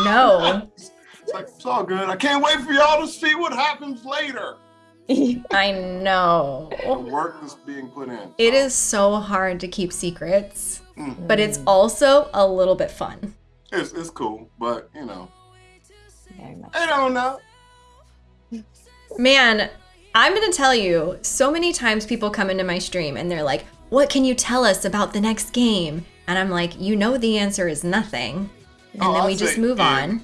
No, It's like it's all good. I can't wait for y'all to see what happens later. I know. The work that's being put in. It is so hard to keep secrets, Mm. but it's also a little bit fun. It's it's cool, but you know, Very much. they don't know. Man, I'm going to tell you, so many times people come into my stream and they're like, What can you tell us about the next game? And I'm like, You know, the answer is nothing. And Oh, then I'd we just say move on.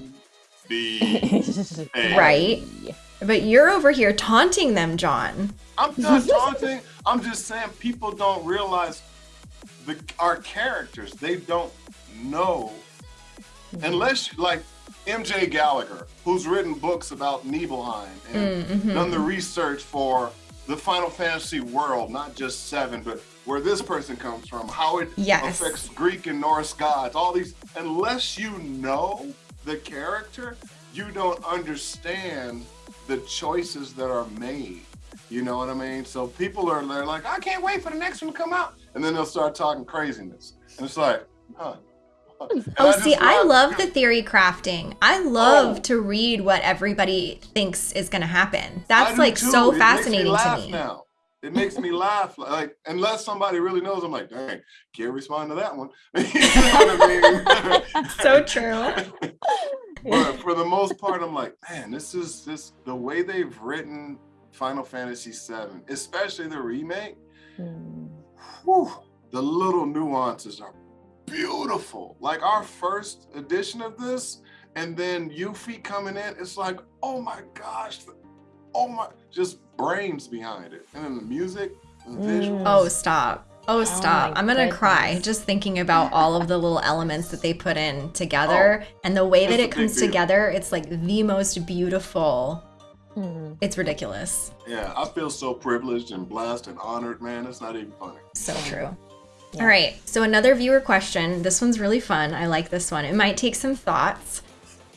in Right. But you're over here taunting them, John. I'm not taunting. I'm just saying people don't realize the our characters. They don't know unless like MJ Gallagher, who's written books about Nibelheim and Mm-hmm. done the research for the Final Fantasy world, not just seven, but where this person comes from, how it Yes. affects Greek and Norse gods, all these. Unless you know the character, you don't understand the choices that are made. You know what I mean? So people are they're like, I can't wait for the next one to come out, and then they'll start talking craziness, and it's like, huh. And Oh, just see, I love the theory crafting. I love Oh. to read what everybody thinks is going to happen. That's like too. so It fascinating makes me to laugh me. Now. It makes me laugh. Like unless somebody really knows, I'm like, dang, can't respond to that one. you know what I mean? So true. but for the most part, I'm like, man, this is this the way they've written Final Fantasy VII, especially the remake. Mm. Whew, the little nuances are beautiful. Like our first edition of this, and then Yuffie coming in, it's like, oh my gosh, oh my, just brains behind it. And then the music, the visuals. Oh, stop. Oh, stop. my I'm going to cry just thinking about all of the little elements that they put in together and the way that it comes deal. together. It's like the most beautiful. Mm. It's ridiculous. Yeah, I feel so privileged and blessed and honored, man. It's not even funny. So true. Yeah. All right. So another viewer question. This one's really fun. I like this one. It might take some thoughts.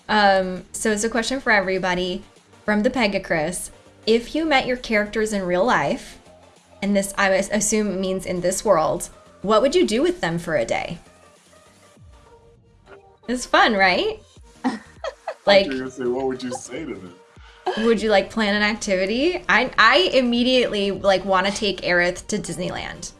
Um, so it's a question for everybody from the Pegacris. If you met your characters in real life, and this I assume means in this world, what would you do with them for a day? It's fun, right? like say, what would you say to them? would you like plan an activity? I I immediately like want to take Aerith to Disneyland.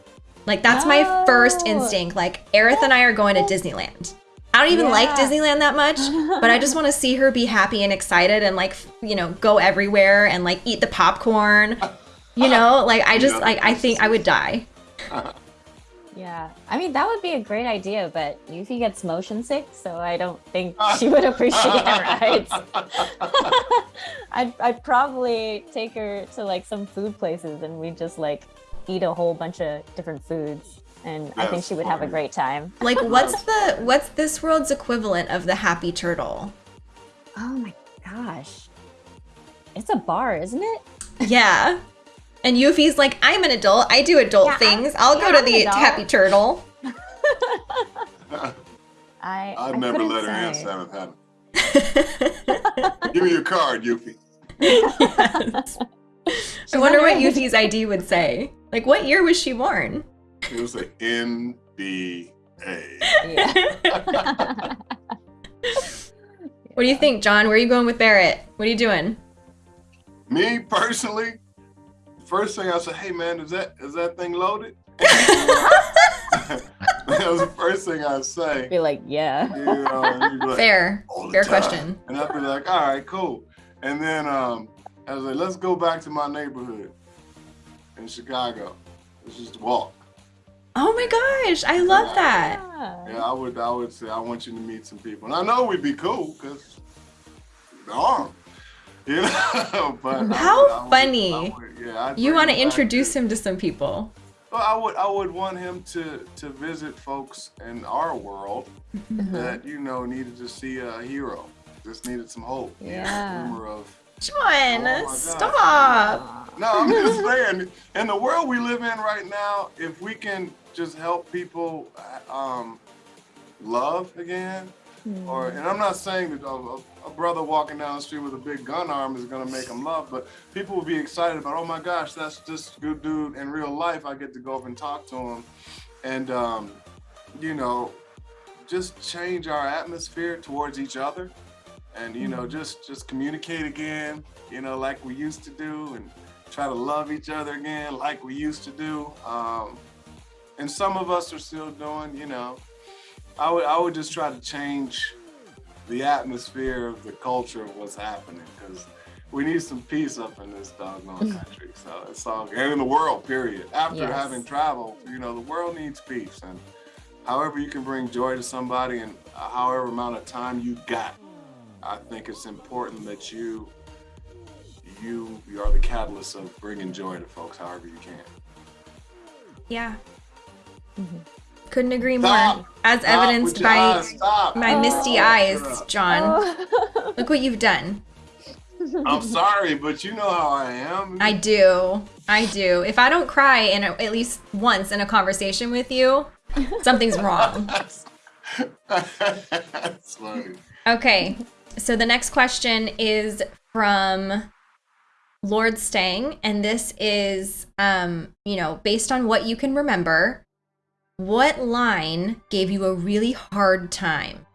Like that's my first Oh. instinct. Like Aerith and I are going to Disneyland. I don't even like Disneyland that much, but I just want to see her be happy and excited and like you know go everywhere and like eat the popcorn. You know, like I just like I think I would die. Yeah, I mean that would be a great idea, but Yuffie gets motion sick, so I don't think she would appreciate rides. I'd I'd probably take her to like some food places, and we'd just like eat a whole bunch of different foods, and I think she would have a great time. Like what's the what's this world's equivalent of the happy turtle? Oh my gosh, it's a bar, isn't it? Yeah. And Yuffie's like, I'm an adult. I do adult Yeah, I'm- things. I'll go to I'm the happy turtle. I I'd I never couldn't let her in say. seventh heaven. Give me your card, Yuffie. yes. I wonder what Yuffie's ID would say. Like, what year was she born? It was like NBA. Yeah. What do you think, John? Where are you going with Barret? What are you doing? Me personally, first thing I said, hey man, is that is that thing loaded? that was the first thing I'd say. Be like, yeah. You know, be like, Fair. Fair time." question. And I'd be like, all right, cool. And then um, I was like, let's go back to my neighborhood in Chicago. Let's just walk. Oh my gosh, I love that. Yeah, I would I would say I want you to meet some people. And I know we'd be cool because arm. You know, but How I would- funny. I would- yeah, I'd You want to introduce him to some people. Well, I would I would want him to to visit folks in our world Mm-hmm. that you know needed to see a hero, just needed some hope. Yeah. glimmer of John, Oh stop. No, I'm just saying, in the world we live in right now, if we can just help people um, love again, or and I'm not saying that a, a- a brother walking down the street with a big gun arm is gonna make them love, but people will be excited about, oh my gosh, that's this good dude in real life. I get to go up and talk to him, and um, you know, just change our atmosphere towards each other, and you know, just just communicate again, you know, like we used to do, and try to love each other again, like we used to do. Um, and some of us are still doing, you know. I would I would just try to change the atmosphere of the culture of what's happening because we need some peace up in this doggone country. So it's all and in the world, period. After Yes. having traveled, you know, the world needs peace and however you can bring joy to somebody and however amount of time you got, I think it's important that you you you are the catalyst of bringing joy to folks however you can. Yeah. Mhm. Couldn't agree Stop. more. As Stop evidenced by eyes, my Oh. misty eyes, John. Oh. Look what you've done. I'm sorry, but you know how I am. I do. I do. If I don't cry in a, at least once in a conversation with you, something's wrong. That's funny. Okay. So the next question is from Lord Stang, and this is, um, you know, based on what you can remember, what line gave you a really hard time?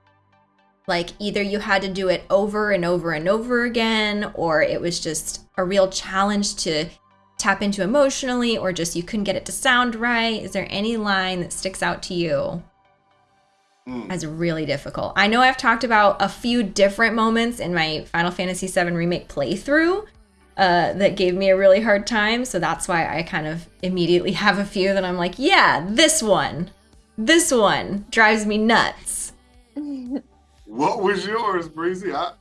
Like either you had to do it over and over and over again, or it was just a real challenge to tap into emotionally, or just you couldn't get it to sound right. Is there any line that sticks out to you? Mm. as really difficult. I know I've talked about a few different moments in my Final Fantasy VII Remake playthrough uh, that gave me a really hard time. So that's why I kind of immediately have a few that I'm like, yeah, this one, this one drives me nuts. What was yours, Breezy? I,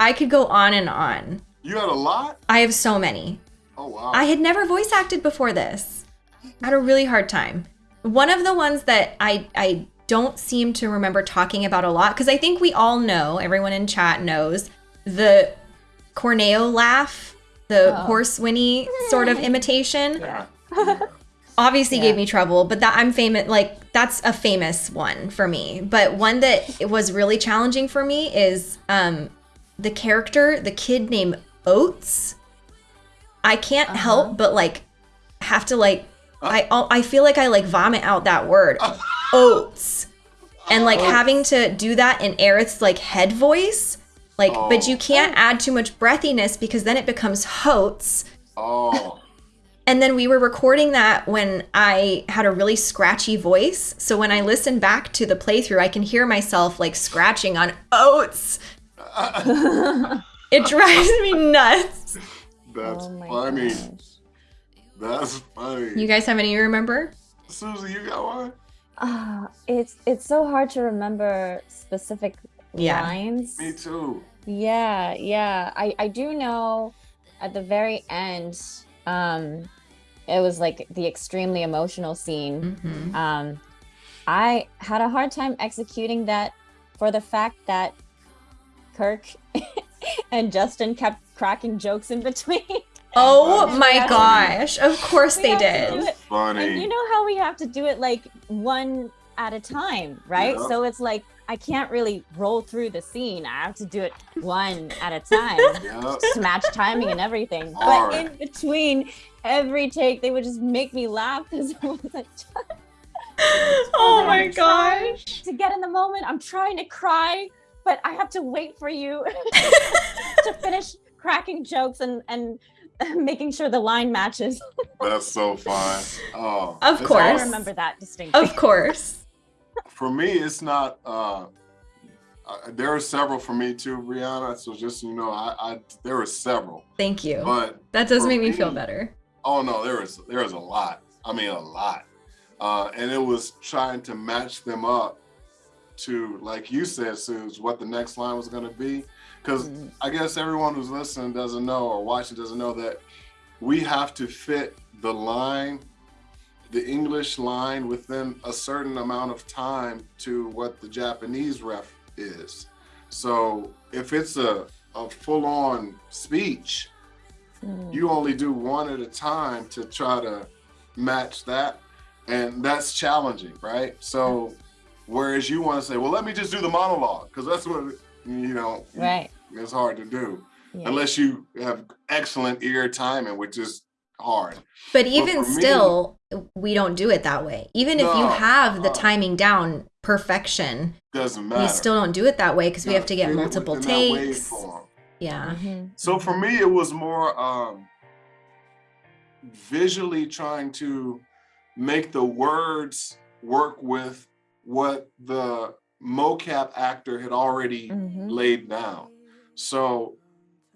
I could go on and on. you had a lot? I have so many. Oh wow. I had never voice acted before this. I had a really hard time. One of the ones that I I don't seem to remember talking about a lot because I think we all know, everyone in chat knows the Corneo laugh, the Oh. horse whinny sort of imitation. yeah. Obviously Yeah. gave me trouble, but that I'm famous like that's a famous one for me. But one that was really challenging for me is um the character, the kid named Oates. I can't Uh-huh. help but like have to like I I feel like I like vomit out that word oats and like Oats. having to do that in Aerith's like head voice like but Oh. you can't add too much breathiness because then it becomes hoats Oh. and then we were recording that when I had a really scratchy voice. So when I listen back to the playthrough, I can hear myself like scratching on oats. It drives me nuts. That's Oh funny. gosh. That's funny. You guys have any you remember? Susie, you got one? Ah, it's it's so hard to remember specific Yeah. lines. Me too. Yeah, yeah. I I do know at the very end um it was like the extremely emotional scene. Mhm. Um I had a hard time executing that for the fact that Kirk and Justin kept cracking jokes in between. Oh my gosh. Of course We they did. do funny. And you know how we have to do it like one at a time, right? Yeah. So it's like I can't really roll through the scene. I have to do it one at a time yeah. to match timing and everything. Hard. But in between every take, they would just make me laugh because it was like, Oh I'm my gosh. to get in the moment. I'm trying to cry, but I have to wait for you to finish cracking jokes and and making sure the line matches. That's so fun. Oh, Of it's course. I remember that distinctly. Of course. For me, it's not. uh uh, there are several for me too, Brianna. So just so you know, I, I there were several, Thank you. but That does for make me feel better. Oh no, there was there was a lot. I mean a lot. Uh, and it was trying to match them up to, like you said, Suze, what the next line was gonna be. Because. I guess everyone who's listening doesn't know or watching doesn't know that we have to fit the line, the English line within a certain amount of time to what the Japanese ref is. So if it's a, a full-on speech, Mm. you only do one at a time to try to match that and that's challenging right so whereas you want to say well let me just do the monologue because that's what you know Right. It's hard to do Yeah. unless you have excellent ear timing which is hard But even for me- still, we don't do it that way. Even if you have the timing down perfection, doesn't matter we still don't do it that way because we have to get multiple takes. waveform. Yeah. Mhm. So for me, it was more um, visually trying to make the words work with what the mocap actor had already Mhm. laid down. So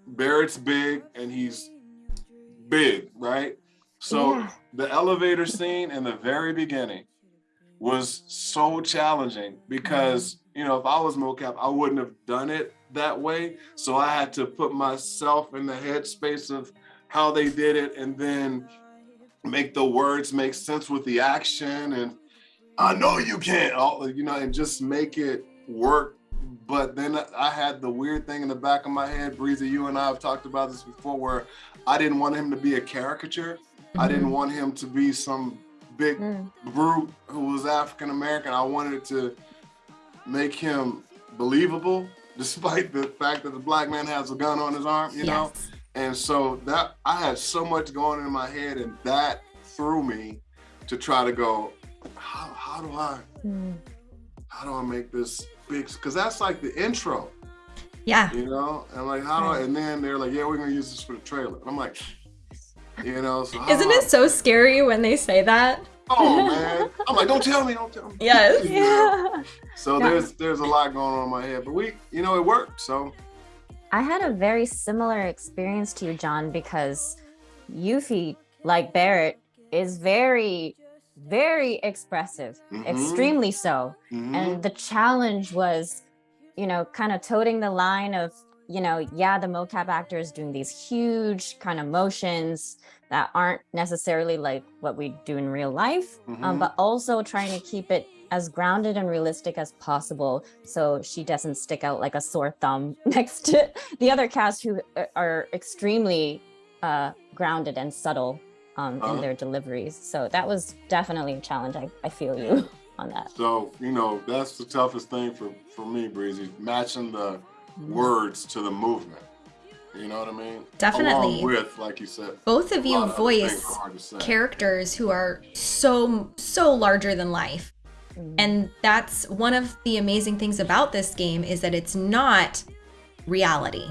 Barret's big and he's big, right? So Yeah. the elevator scene in the very beginning, was so challenging because you know if I was mocap, I wouldn't have done it that way. So I had to put myself in the headspace of how they did it, and then make the words make sense with the action. And I know you can't, you know, and just make it work. But then I had the weird thing in the back of my head, Breezy. You and I have talked about this before, where I didn't want him to be a caricature. Mm -hmm. I didn't mm-hmm. want him to be some big mm. brute who was African American. I wanted to make him believable, despite the fact that the black man has a gun on his arm, you yes. know? And so that I had so much going in my head and that threw me to try to go, how, how do I, mm. how do I make this big? Cause that's like the intro. Yeah. You know, and like how, right. and then they're like, yeah, we're gonna use this for the trailer. I'm like, you know, so isn't it so scary when they say that? Oh man, I'm like, don't tell me, don't tell me. Yes. Yeah. So yeah. there's there's a lot going on in my head, but we, you know, it worked. So. I had a very similar experience to you, John, because Yuffie, like Barret, is very, very expressive, mm -hmm. extremely so. Mm -hmm. And the challenge was, you know, kind of toting the line of you know, yeah, the mocap actor is doing these huge kind of motions that aren't necessarily like what we do in real life, mm -hmm. um, mm-hmm. but also trying to keep it as grounded and realistic as possible so she doesn't stick out like a sore thumb next to the other cast who uh, are extremely uh, grounded and subtle um, uh in uh-huh. their deliveries. So that was definitely a challenge. I, I feel you on that. So, you know, that's the toughest thing for, for me, Breezy, matching the words to the movement. You know what I mean? Definitely. Along with, like you said, both of you voice characters who are so so larger than life, mm. and that's one of the amazing things about this game is that it's not reality.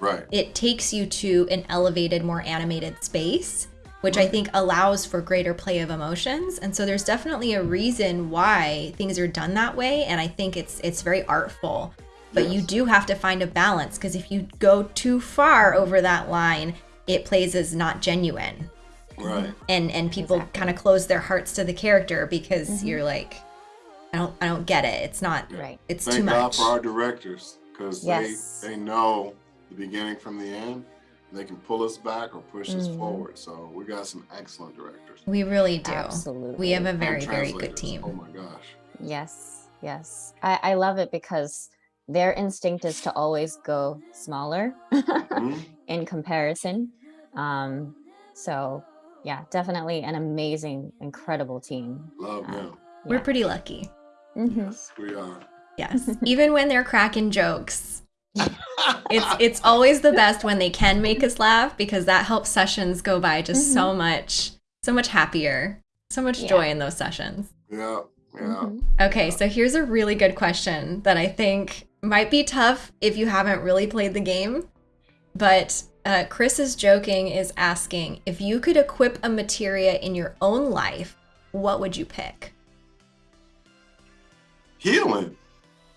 Right. It takes you to an elevated, more animated space, which. I think allows for greater play of emotions. And so there's definitely a reason why things are done that way, and I think it's it's very artful but yes. you do have to find a balance because if you go too far over that line, it plays as not genuine. Right. And and people exactly. kind of close their hearts to the character because mm-hmm. you're like, I don't I don't get it. It's not right. It's Thank too much. God for our directors because yes. they they know the beginning from the end. They can pull us back or push mm-hmm. us forward. So we got some excellent directors. We really do. Absolutely. We have a very very good team. Oh my gosh. Yes. Yes. I, I love it because their instinct is to always go smaller mm-hmm. in comparison. Um, so yeah, definitely an amazing, incredible team. Love them. Uh, We're pretty lucky. Mm -hmm. Yes, we are. Yes, even when they're cracking jokes, it's it's always the best when they can make us laugh because that helps sessions go by just mm -hmm. so mm-hmm. much, so much happier, so much yeah. joy in those sessions. Yeah, yeah. Mm -hmm. Okay, so here's a really good question that I think might be tough if you haven't really played the game, but uh, Chris is joking, is asking if you could equip a materia in your own life, what would you pick? Healing.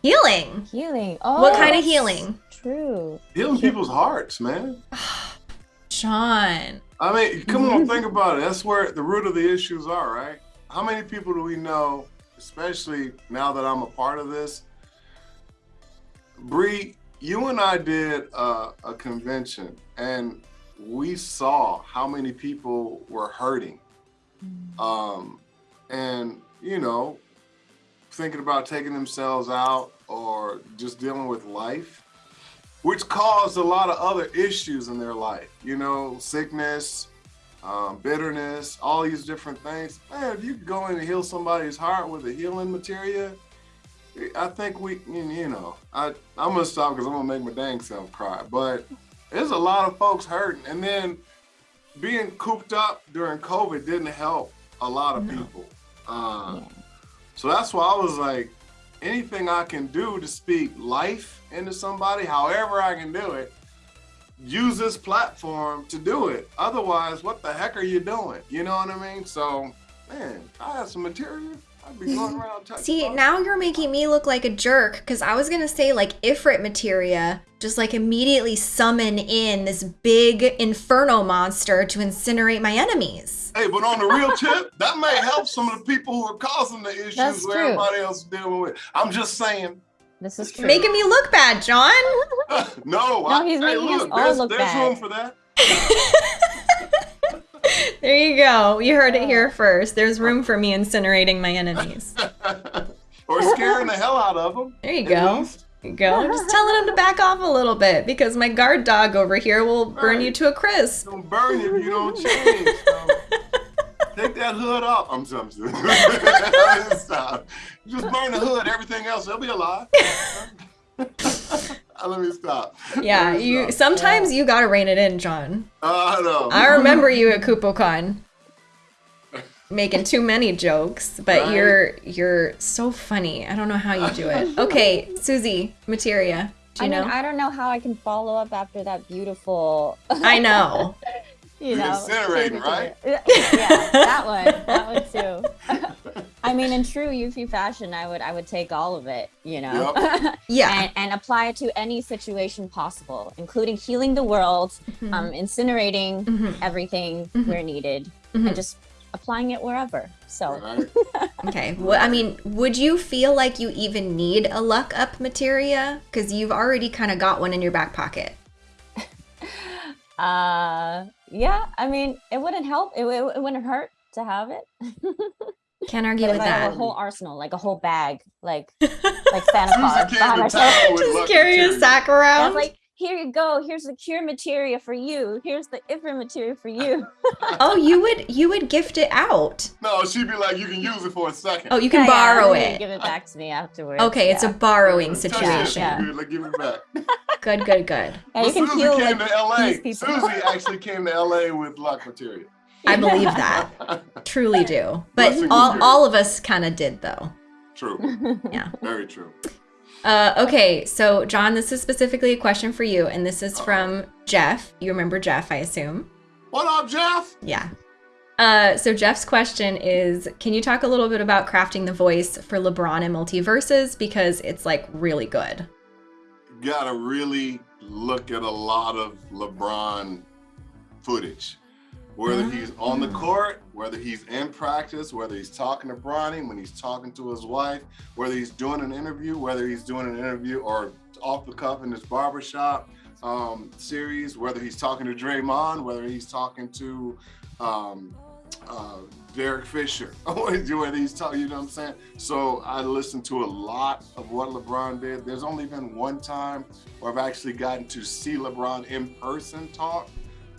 Healing. Healing. Oh, what kind of healing? True. Healing people's hearts, man. Sean. I mean, come on, think about it. That's where the root of the issues are, right? How many people do we know, especially now that I'm a part of this, Bree, you and I did a, a convention and we saw how many people were hurting. Mm. Um, and, you know, thinking about taking themselves out or just dealing with life, which caused a lot of other issues in their life, you know, sickness, um, bitterness, all these different things. Man, if you go in and heal somebody's heart with a healing materia, I think we, you know, I, I'm gonna stop because I'm gonna make my dang self cry. But there's a lot of folks hurting, and then being cooped up during COVID didn't help a lot of no. people. Uh, yeah. So that's why I was like, anything I can do to speak life into somebody, however I can do it, use this platform to do it. Otherwise, what the heck are you doing? You know what I mean? So, man, I have some material I'd be going around See, folks. now you're making me look like a jerk because I was gonna say like Ifrit materia, just like immediately summon in this big inferno monster to incinerate my enemies. Hey, but on the real tip, that may help some of the people who are causing the issues That's where true. everybody else is dealing with. I'm just saying. This is true. Making me look bad, John. no, No, I, he's hey, making us look, all there's, look there's bad. room for that. There you go. You heard it here first. There's room for me incinerating my enemies. or scaring the hell out of them. There you go. There you go. Just telling him to back off a little bit because my guard dog over here will burn you to a crisp. Don't burn you if you don't change. So. Take that hood off. I'm sorry. Stop. Just burn the hood. Everything else, they'll be alive. Let me stop. Yeah, me you stop. sometimes you gotta rein it in, John. Uh, I know. I remember you at KupoCon making too many jokes, but Right. you're you're so funny. I don't know how you do it. Okay, Susie, materia. Do I you mean. I don't know how I can follow up after that beautiful, I know. you know, incinerating, right? Yeah, that one, that one too. I mean, in true Yuffie fashion, I would, I would take all of it, you know, Yeah. and, and apply it to any situation possible, including healing the world, Mm-hmm. um, incinerating Mhm. everything where needed, and just applying it wherever. So, Okay. Well, I mean, would you feel like you even need a luck up materia? Because you've already kind of got one in your back pocket. uh, yeah, I mean, it wouldn't help. It, it, it wouldn't hurt to have it. Can't argue But with if I have that. a whole arsenal, like a whole bag, like like Santa Claus came behind to our town Just luck carry a sack around. like, here you go. Here's the cure materia for you. Here's the Ifrit materia for you. oh, you would you would gift it out. No, she'd be like, you can use it for a second. Oh, you can Yeah, yeah, borrow and then it. Give it back to me afterwards. Okay, it's a borrowing situation. Yeah. Like, give it back. Good, good, good. Yeah, you But can Susie heal came like to LA. these. Susie actually came to LA with luck material. I believe that. Truly do. But Blessing all, all of us kind of did though. True. Yeah. Very true. Uh, okay, so John, this is specifically a question for you, and this is from Jeff. You remember Jeff, I assume. What up, Jeff? Yeah. Uh, so Jeff's question is, can you talk a little bit about crafting the voice for LeBron in MultiVersus because it's like really good. You gotta really look at a lot of LeBron footage. Whether he's on the court, whether he's in practice, whether he's talking to Bronny, when he's talking to his wife, whether he's doing an interview, whether he's doing an interview or off the cuff in his barbershop um, series, whether he's talking to Draymond, whether he's talking to um, uh, Derek Fisher, whether he's talking, you know what I'm saying? So I listened to a lot of what LeBron did. There's only been one time where I've actually gotten to see LeBron in person talk.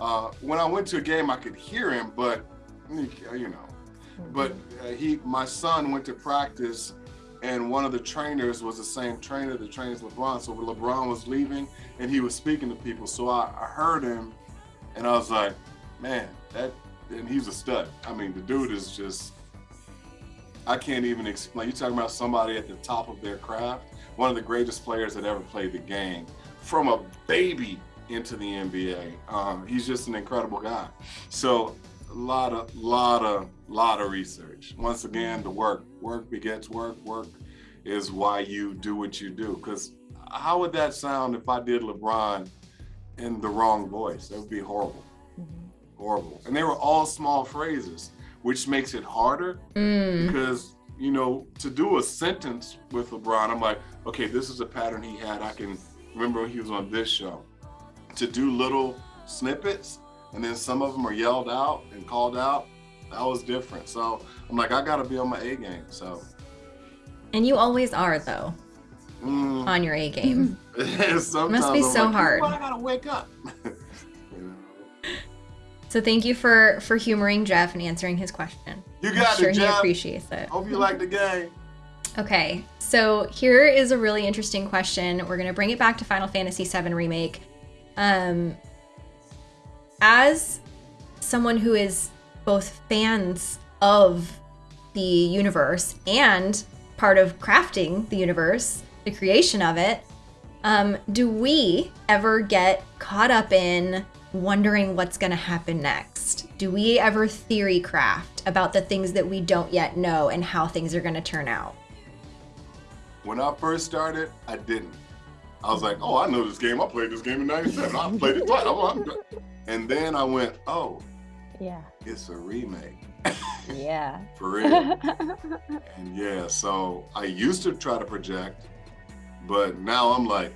Uh, when I went to a game, I could hear him, but you know, but uh, he, my son went to practice, and one of the trainers was the same trainer that trains LeBron. So when LeBron was leaving, and he was speaking to people, so I, I heard him, and I was like, man, that, and he's a stud. I mean, the dude is just, I can't even explain. You're talking about somebody at the top of their craft, one of the greatest players that ever played the game, from a baby into the NBA. Um, he's just an incredible guy. So a lot of, lot of, lot of research. Once again, the work, work begets work. Work is why you do what you do. Because how would that sound if I did LeBron in the wrong voice? That would be horrible, horrible. And they were all small phrases, which makes it harder Mm. because you know to do a sentence with LeBron, I'm like, okay, this is a pattern he had. I can remember when he was on this show. To do little snippets and then some of them are yelled out and called out, that was different. So I'm like, I gotta be on my A game. So And you always are though, mm, on your A game. sometimes Must be I'm so like, hard. I gotta wake up. You know? so thank you for for humoring Jeff and answering his question. You I'm got sure it, he Jeff. appreciates it. Hope you like the game. Okay, so here is a really interesting question. We're gonna bring it back to Final Fantasy VII Remake. Um, as someone who is both fans of the universe and part of crafting the universe, the creation of it, um, do we ever get caught up in wondering what's gonna happen next? do we ever theory craft about the things that we don't yet know and how things are going to turn out? When I first started, I didn't. I was like, oh, I know this game. I played this game in 97. I played it twice. I'm, I'm, and then I went, oh, Yeah. it's a remake. Yeah. For real. and yeah, so I used to try to project, but now I'm like,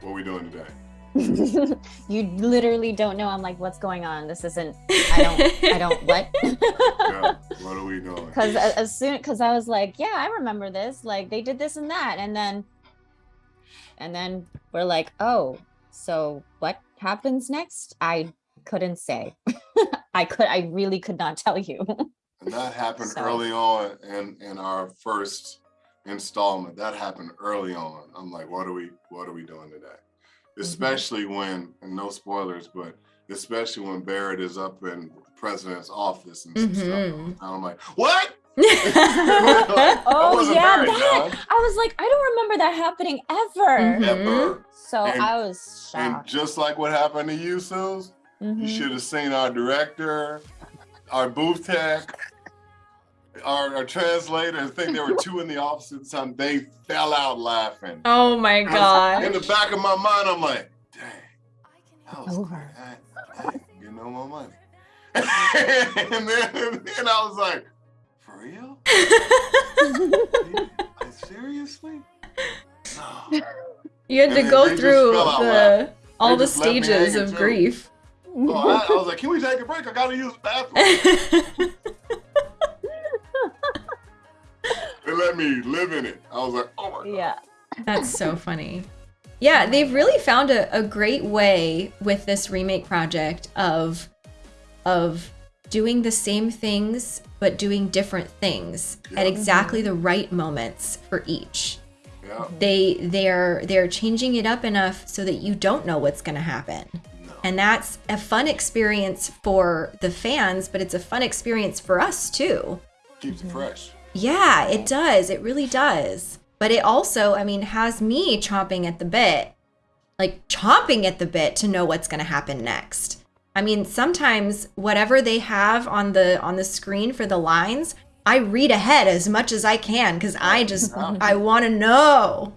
what are we doing today? you literally don't know. I'm like, what's going on? This isn't. I don't. I don't. What? Yeah, what are we doing? Because as soon, because I was like, yeah, I remember this. Like they did this and that, and then, and then we're like, oh, so what happens next? I couldn't say. I could. I really could not tell you. And that happened So- early on in, in our first installment. That happened early on. I'm like, what are we what are we doing today? Mm-hmm. Especially when, and no spoilers, but especially when Barret is up in the president's office and some stuff. Mhm. And I'm like, what? oh yeah, Barry, that. John. I was like, I don't remember that happening ever. Mhm. Ever. So And- I was shocked. And just like what happened to you, Suze, you Mhm. should have seen our director, our booth tech, our, our translator. I think there were two in the office at the time. They fell out laughing. oh my god! In the back of my mind, I'm like, dang, that was Over. Dang, dang, you know my money. and then and then I was like, for real? Like, Seriously? No. You had And to then go they just through the laughing. all the just left me stages of too. grief. Oh, I, I was like, can we take a break? I gotta use the bathroom. They let me live in it. I was like, oh my god. yeah. That's so funny. Yeah, they've really found a, a great way with this remake project of of doing the same things but doing different things at exactly the right moments for each. Yeah. They they're they're changing it up enough so that you don't know what's going to happen. No. And that's a fun experience for the fans, but it's a fun experience for us too. Keeps it mm-hmm. fresh. Yeah, it does. It really does. But it also, I mean, has me chomping at the bit, like chomping at the bit to know what's going to happen next. I mean, sometimes whatever they have on the on the screen for the lines, I read ahead as much as I can cuz I just I want to know.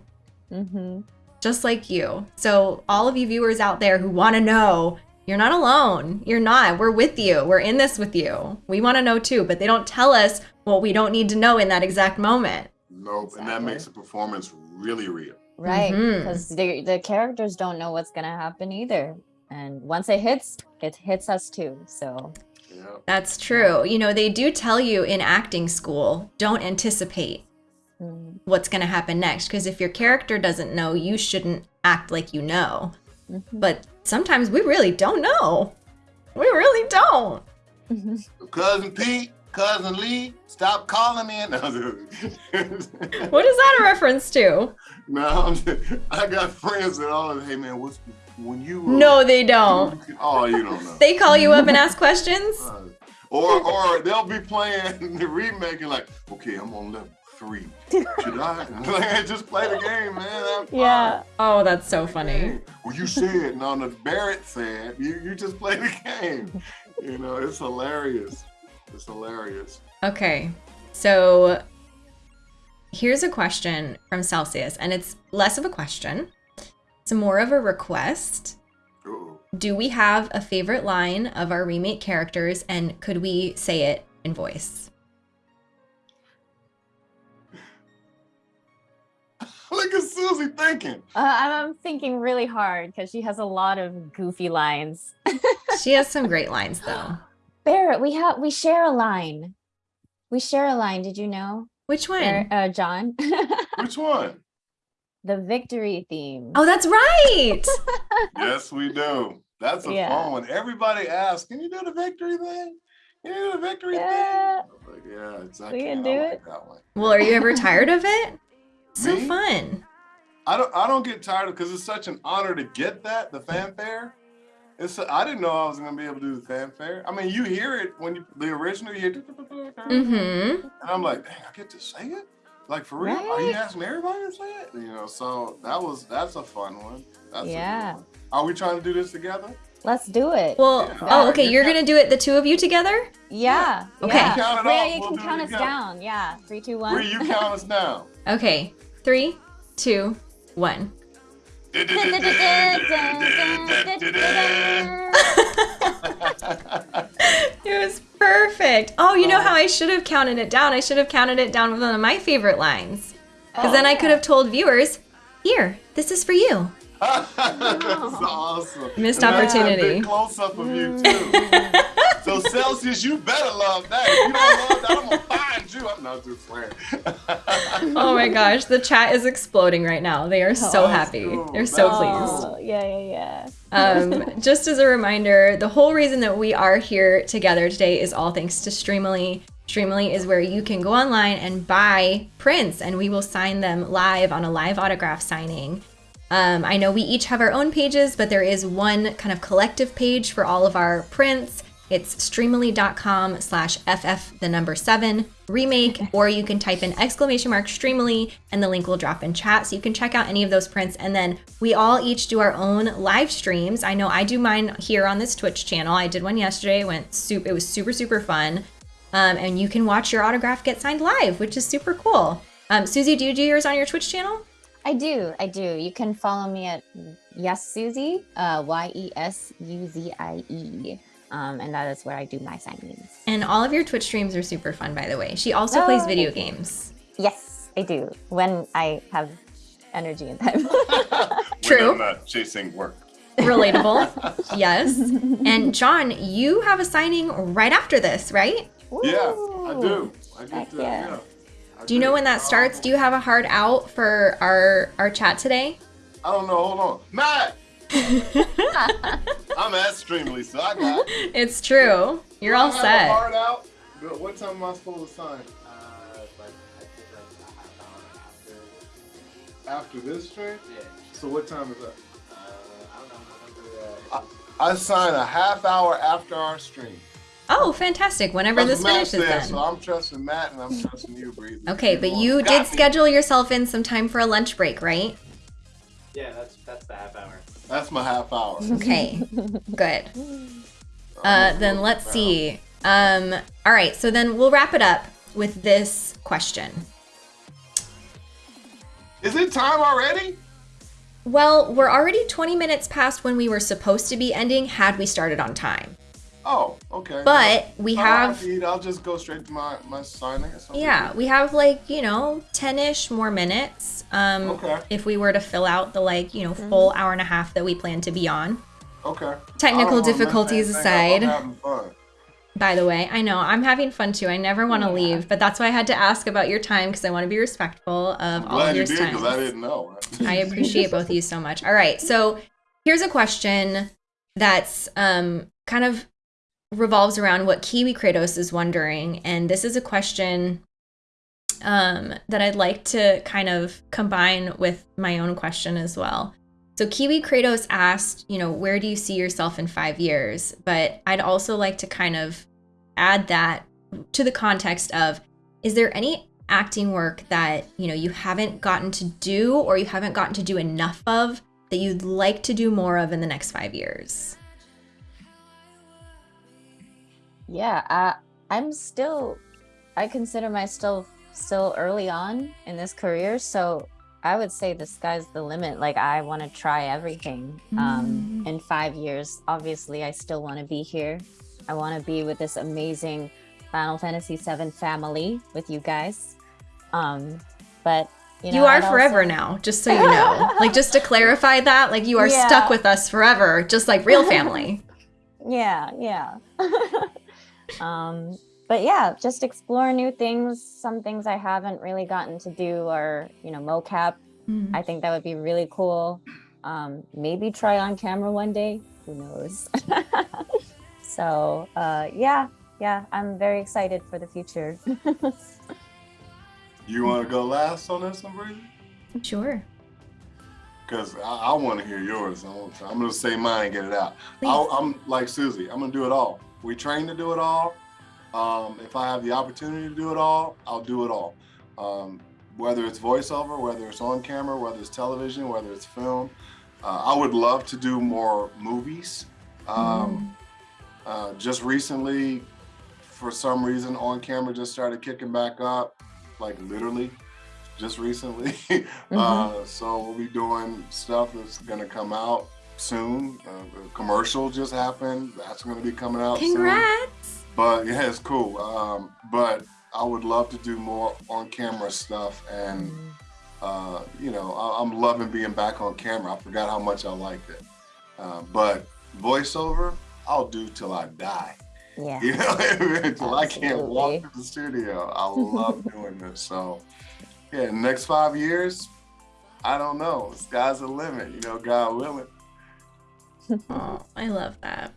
hmm Just like you. So, all of you viewers out there who want to know, you're not alone. You're not. We're with you. We're in this with you. We want to know too, but they don't tell us what we don't need to know in that exact moment. Nope. And that makes the performance really real. Right. Because the the characters don't know what's gonna happen either. And once it hits, it hits us too. So Yeah. That's true. You know, they do tell you in acting school, don't anticipate mm, what's going to happen next because if your character doesn't know, you shouldn't act like you know. mhm. But sometimes we really don't know. We really don't. Cousin Pete, cousin Lee, stop calling me. What is that a reference to? no I'm just, I got friends that all hey man, what's when you uh, No, they don't. Oh, you don't know. They call you up and ask questions? Uh, or or they'll be playing the remake and like, okay, I'm on level three. Should I? Like, just play the game, man. Yeah. Oh, that's so funny. Well, you said, no, no, Barret said, you, you just play the game. You know, it's hilarious. It's hilarious. Okay, so here's a question from Celsius, and it's less of a question, it's more of a request. Uh-oh. Do we have a favorite line of our remake characters, and could we say it in voice? Look at Susie thinking. Uh, I'm, I'm thinking really hard because she has a lot of goofy lines. She has some great lines, though. Barret, we have we share a line. We share a line. Did you know, Which Barret- one? uh, John? Which one? The victory theme. Oh, that's right. yes, we do. That's a Yeah. fun one. Everybody asks, can you do the victory thing? Can you do the victory Yeah. thing? Like, yeah, exactly. We can do like it. that one. well, are you ever tired of it? So Me? fun. I don't I don't get tired of it because it's such an honor to get that, the fanfare. It's I didn't know I was gonna be able to do the fanfare. I mean, you hear it when you the original, you hear Mm-hmm. and I'm like, dang, I get to say it? Like for real? Are you asking everybody to say it? You know, so that was that's a fun one. That's a Yeah. one. Are we trying to do this together? Let's do it. Well, Yeah. oh, okay. You You're gonna do it, the two of you together? yeah. Okay. Yeah. Count it Rhea, you we'll can count us together. down. Yeah. Three, two, one. Where you count us down? Okay. Three, two, one. It was perfect. Oh, you know uh-huh. how I should have counted it down? I should have counted it down with one of my favorite lines. Because then I oh. could have told viewers, here, this is for you. That's awesome. Missed And that's a opportunity. close up of you mm. too. so Celsius, you better love that. If you don't love that, I'm gonna find you. I'm not just playing. Oh my gosh, the chat is exploding right now. They are so Oh, happy. cool. They're so That's pleased. Oh, yeah, yeah, yeah. Um, just as a reminder, the whole reason that we are here together today is all thanks to Streamily. Streamily is where you can go online and buy prints, and we will sign them live on a live autograph signing. Um, I know we each have our own pages, but there is one kind of collective page for all of our prints. It's streamily.com slash ff the number seven remake, or you can type in exclamation mark streamily and the link will drop in chat. So you can check out any of those prints. And then we all each do our own live streams. I know I do mine here on this Twitch channel. I did one yesterday. It went super, it was super, super fun. Um, and you can watch your autograph get signed live, which is super cool. Um, Susie, do you do yours on your Twitch channel? I do. I do. You can follow me at Yes Susie, uh, Y E S U Z I E. Um, and that is where I do my signings. And all of your Twitch streams are super fun, by the way. She also plays Oh, video games. Yes, I do. When I have energy and time. True. When I'm not chasing work. Relatable. yes. And John, you have a signing right after this, right? Yeah, I do. I Heck get that. yeah. Yeah. I Do you know when that starts? Do you have a hard out for our our chat today? I don't know. Hold on, Matt. I'm at Streamily, so I got. it. It's true. You're Do I all have a set. Hard out. But What time am I supposed to sign? Uh, like, I think like a half hour after. After this stream? Yeah. So what time is that? Uh, I don't know whenever. Uh, I sign a half hour after our stream. Oh, fantastic. Whenever That's this what Matt finishes said, then. So I'm trusting Matt and I'm trusting you, Breezy. Okay, but you did me. schedule yourself in some time for a lunch break, right? yeah, that's that's the half hour. That's my half hour. Okay. Good. Uh, then let's see. Um, all right, so then we'll wrap it up with this question. Is it time already? Well, we're already 20 minutes past when we were supposed to be ending had we started on time. Oh, okay. But we All have right, I'll just go straight to my, my signing. It's no Yeah, we have like, you know, 10-ish more minutes. Um Okay. if we were to fill out the like, you know, full hour and a half that we plan to be on. Okay. Technical I don't wanna miss difficulties aside. I'm having fun. By the way, I know I'm having fun too. I never want to leave, but that's why I had to ask about your time because I want to be respectful of all of Glad you your did time. because I didn't know. I appreciate both of you so much. All right, so here's a question that's um, kind of revolves around what Kiwi Kratos is wondering, and this is a question um, that I'd like to kind of combine with my own question as well. So Kiwi Kratos asked, you know, where do you see yourself in five years? But I'd also like to kind of add that to the context of, is there any acting work that you know you haven't gotten to do or you haven't gotten to do enough of that you'd like to do more of in the next five years? Yeah, I, I'm still, I consider myself still early on in this career. So I would say the sky's the limit. Like I want to try everything. Um, in five years, obviously, I still want to be here. I want to be with this amazing Final Fantasy VII family with you guys. Um, but you, You, are forever also- now, just so you know. like just to clarify that, like you are Yeah. stuck with us forever, just like real family. Yeah, yeah. um, but yeah, just explore new things. Some things I haven't really gotten to do are, you know, mocap. I think that would be really cool. Um, maybe try on camera one day. Who knows? so uh, yeah, yeah, I'm very excited for the future. You want to go last on this one, Breezy? Sure. Because I, I want to hear yours. I want to- I'm going to say mine and get it out. I'll, I'm like Susie. I'm going to do it all. We train to do it all. Um, if I have the opportunity to do it all, I'll do it all. Um, whether it's voiceover, whether it's on camera, whether it's television, whether it's film. Uh, I would love to do more movies. Um, uh, just recently, for some reason, on camera just started kicking back up, like literally, just recently. uh, so we'll be doing stuff that's gonna come out soon. Uh, commercial just happened. That's gonna be coming out soon. But yeah, it's cool. Um, but I would love to do more on camera stuff and uh, you know, I, I'm loving being back on camera. I forgot how much I liked it. Uh, but voiceover, I'll do till I die. Yeah. You know, until I can't walk to the studio. I love doing this. So, yeah, next five years, I don't know. Sky's the limit. You know, God willing. Oh, I love that.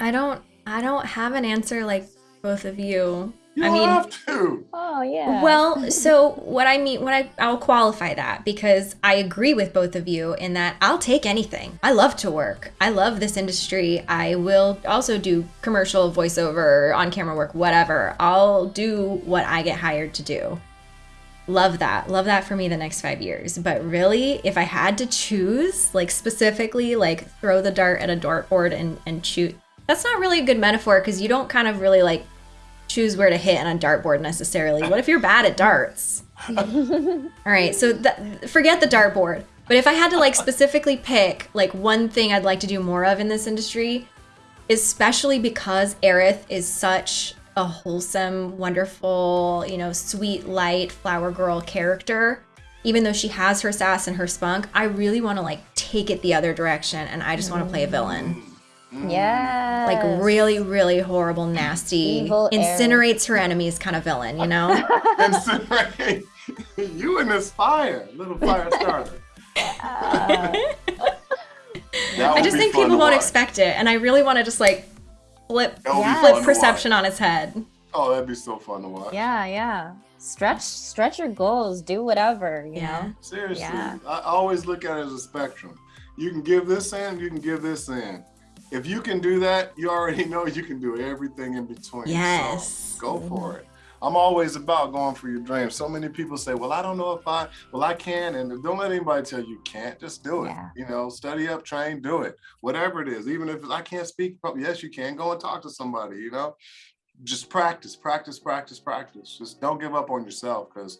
I don't I don't have an answer like both of you. You I mean- have to. Oh yeah. Well, so what I mean, what I I'll qualify that because I agree with both of you in that I'll take anything. I love to work. I love this industry. I will also do commercial voiceover, on camera work, whatever. I'll do what I get hired to do. Love that. Love that for me the next 5 years. But really, if I had to choose, like specifically like throw the dart at a dartboard and and shoot. That's not really a good metaphor because you don't kind of really like choose where to hit on a dartboard necessarily. What if you're bad at darts? All right, so th- forget the dartboard. But if I had to like specifically pick like one thing I'd like to do more of in this industry, especially because Aerith is such a wholesome, wonderful, you know, sweet, light flower girl character, even though she has her sass and her spunk, I really want to like take it the other direction and I just want to play a villain. yeah. Like really, really horrible, nasty, Evil Aerith. incinerates her enemies kind of villain, you know? Considering you in this fire, little fire starter. I just think people won't watch. expect it, and I really want to just like flip That Yeah. flip perception on its head. Oh, that'd be so fun to watch. yeah, yeah. Stretch stretch your goals, do whatever, you Yeah. know. Seriously, Yeah. I I always look at it as a spectrum. You can give this in, you can give this in. If you can do that, you already know you can do everything in between. So Yes. go for it. I'm always about going for your dreams. So many people say, "Well, I don't know if I, well, I can," and don't let anybody tell you you can't. Just do it. Yeah. You know, study up, train, do it. Whatever it is, even if I can't speak, yes, you can. Go and talk to somebody. You know, just practice, practice, practice, practice. Just don't give up on yourself because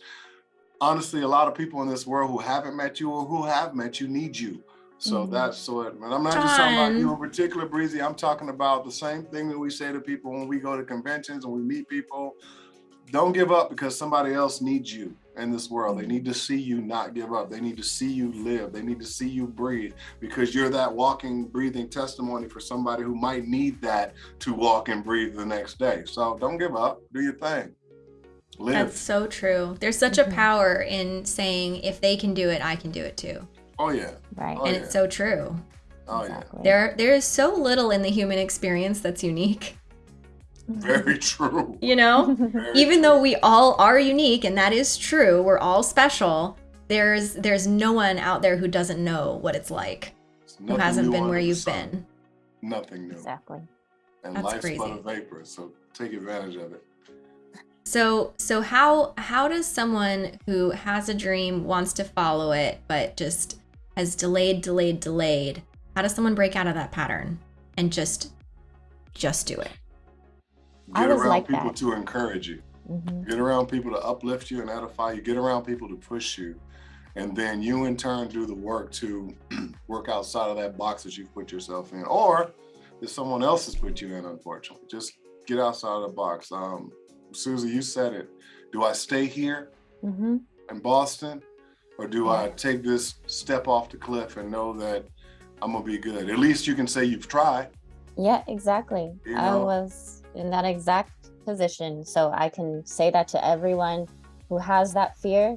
honestly, a lot of people in this world who haven't met you or who have met you need you. So Mhm. that's so. And I'm not just talking about you in particular, Breezy. I'm talking about the same thing that we say to people when we go to conventions and we meet people. Don't give up because somebody else needs you in this world. They need to see you not give up. They need to see you live. They need to see you breathe because you're that walking, breathing testimony for somebody who might need that to walk and breathe the next day. So don't give up. Do your thing. Live. That's so true. There's such a Mhm. power in saying if they can do it, I can do it too. oh yeah. Right. Oh, and yeah. it's so true. Oh yeah. There there is so little in the human experience that's unique, Very true. you know? Very Even true. though we all are unique and that is true, we're all special. There's there's no one out there who doesn't know what it's like, It's who hasn't been where you've sun. been. Nothing new. exactly. And That's life's but a vapor, so take advantage of it. So so how how does someone who has a dream wants to follow it but just has delayed delayed delayed how does someone break out of that pattern and just just do it? I Get was around like people that. to encourage you. Mhm. Get around people to uplift you and edify you. Get around people to push you. And then you in turn do the work to work outside of that box that you've put yourself in. Or if someone else has put you in, unfortunately. Just get outside of the box. Um, Susie, you said it. Do I stay here Mhm. in Boston? Or do I take this step off the cliff and know that I'm gonna be good? At least you can say you've tried. Yeah, exactly. You I was in that exact position. So I can say that to everyone who has that fear.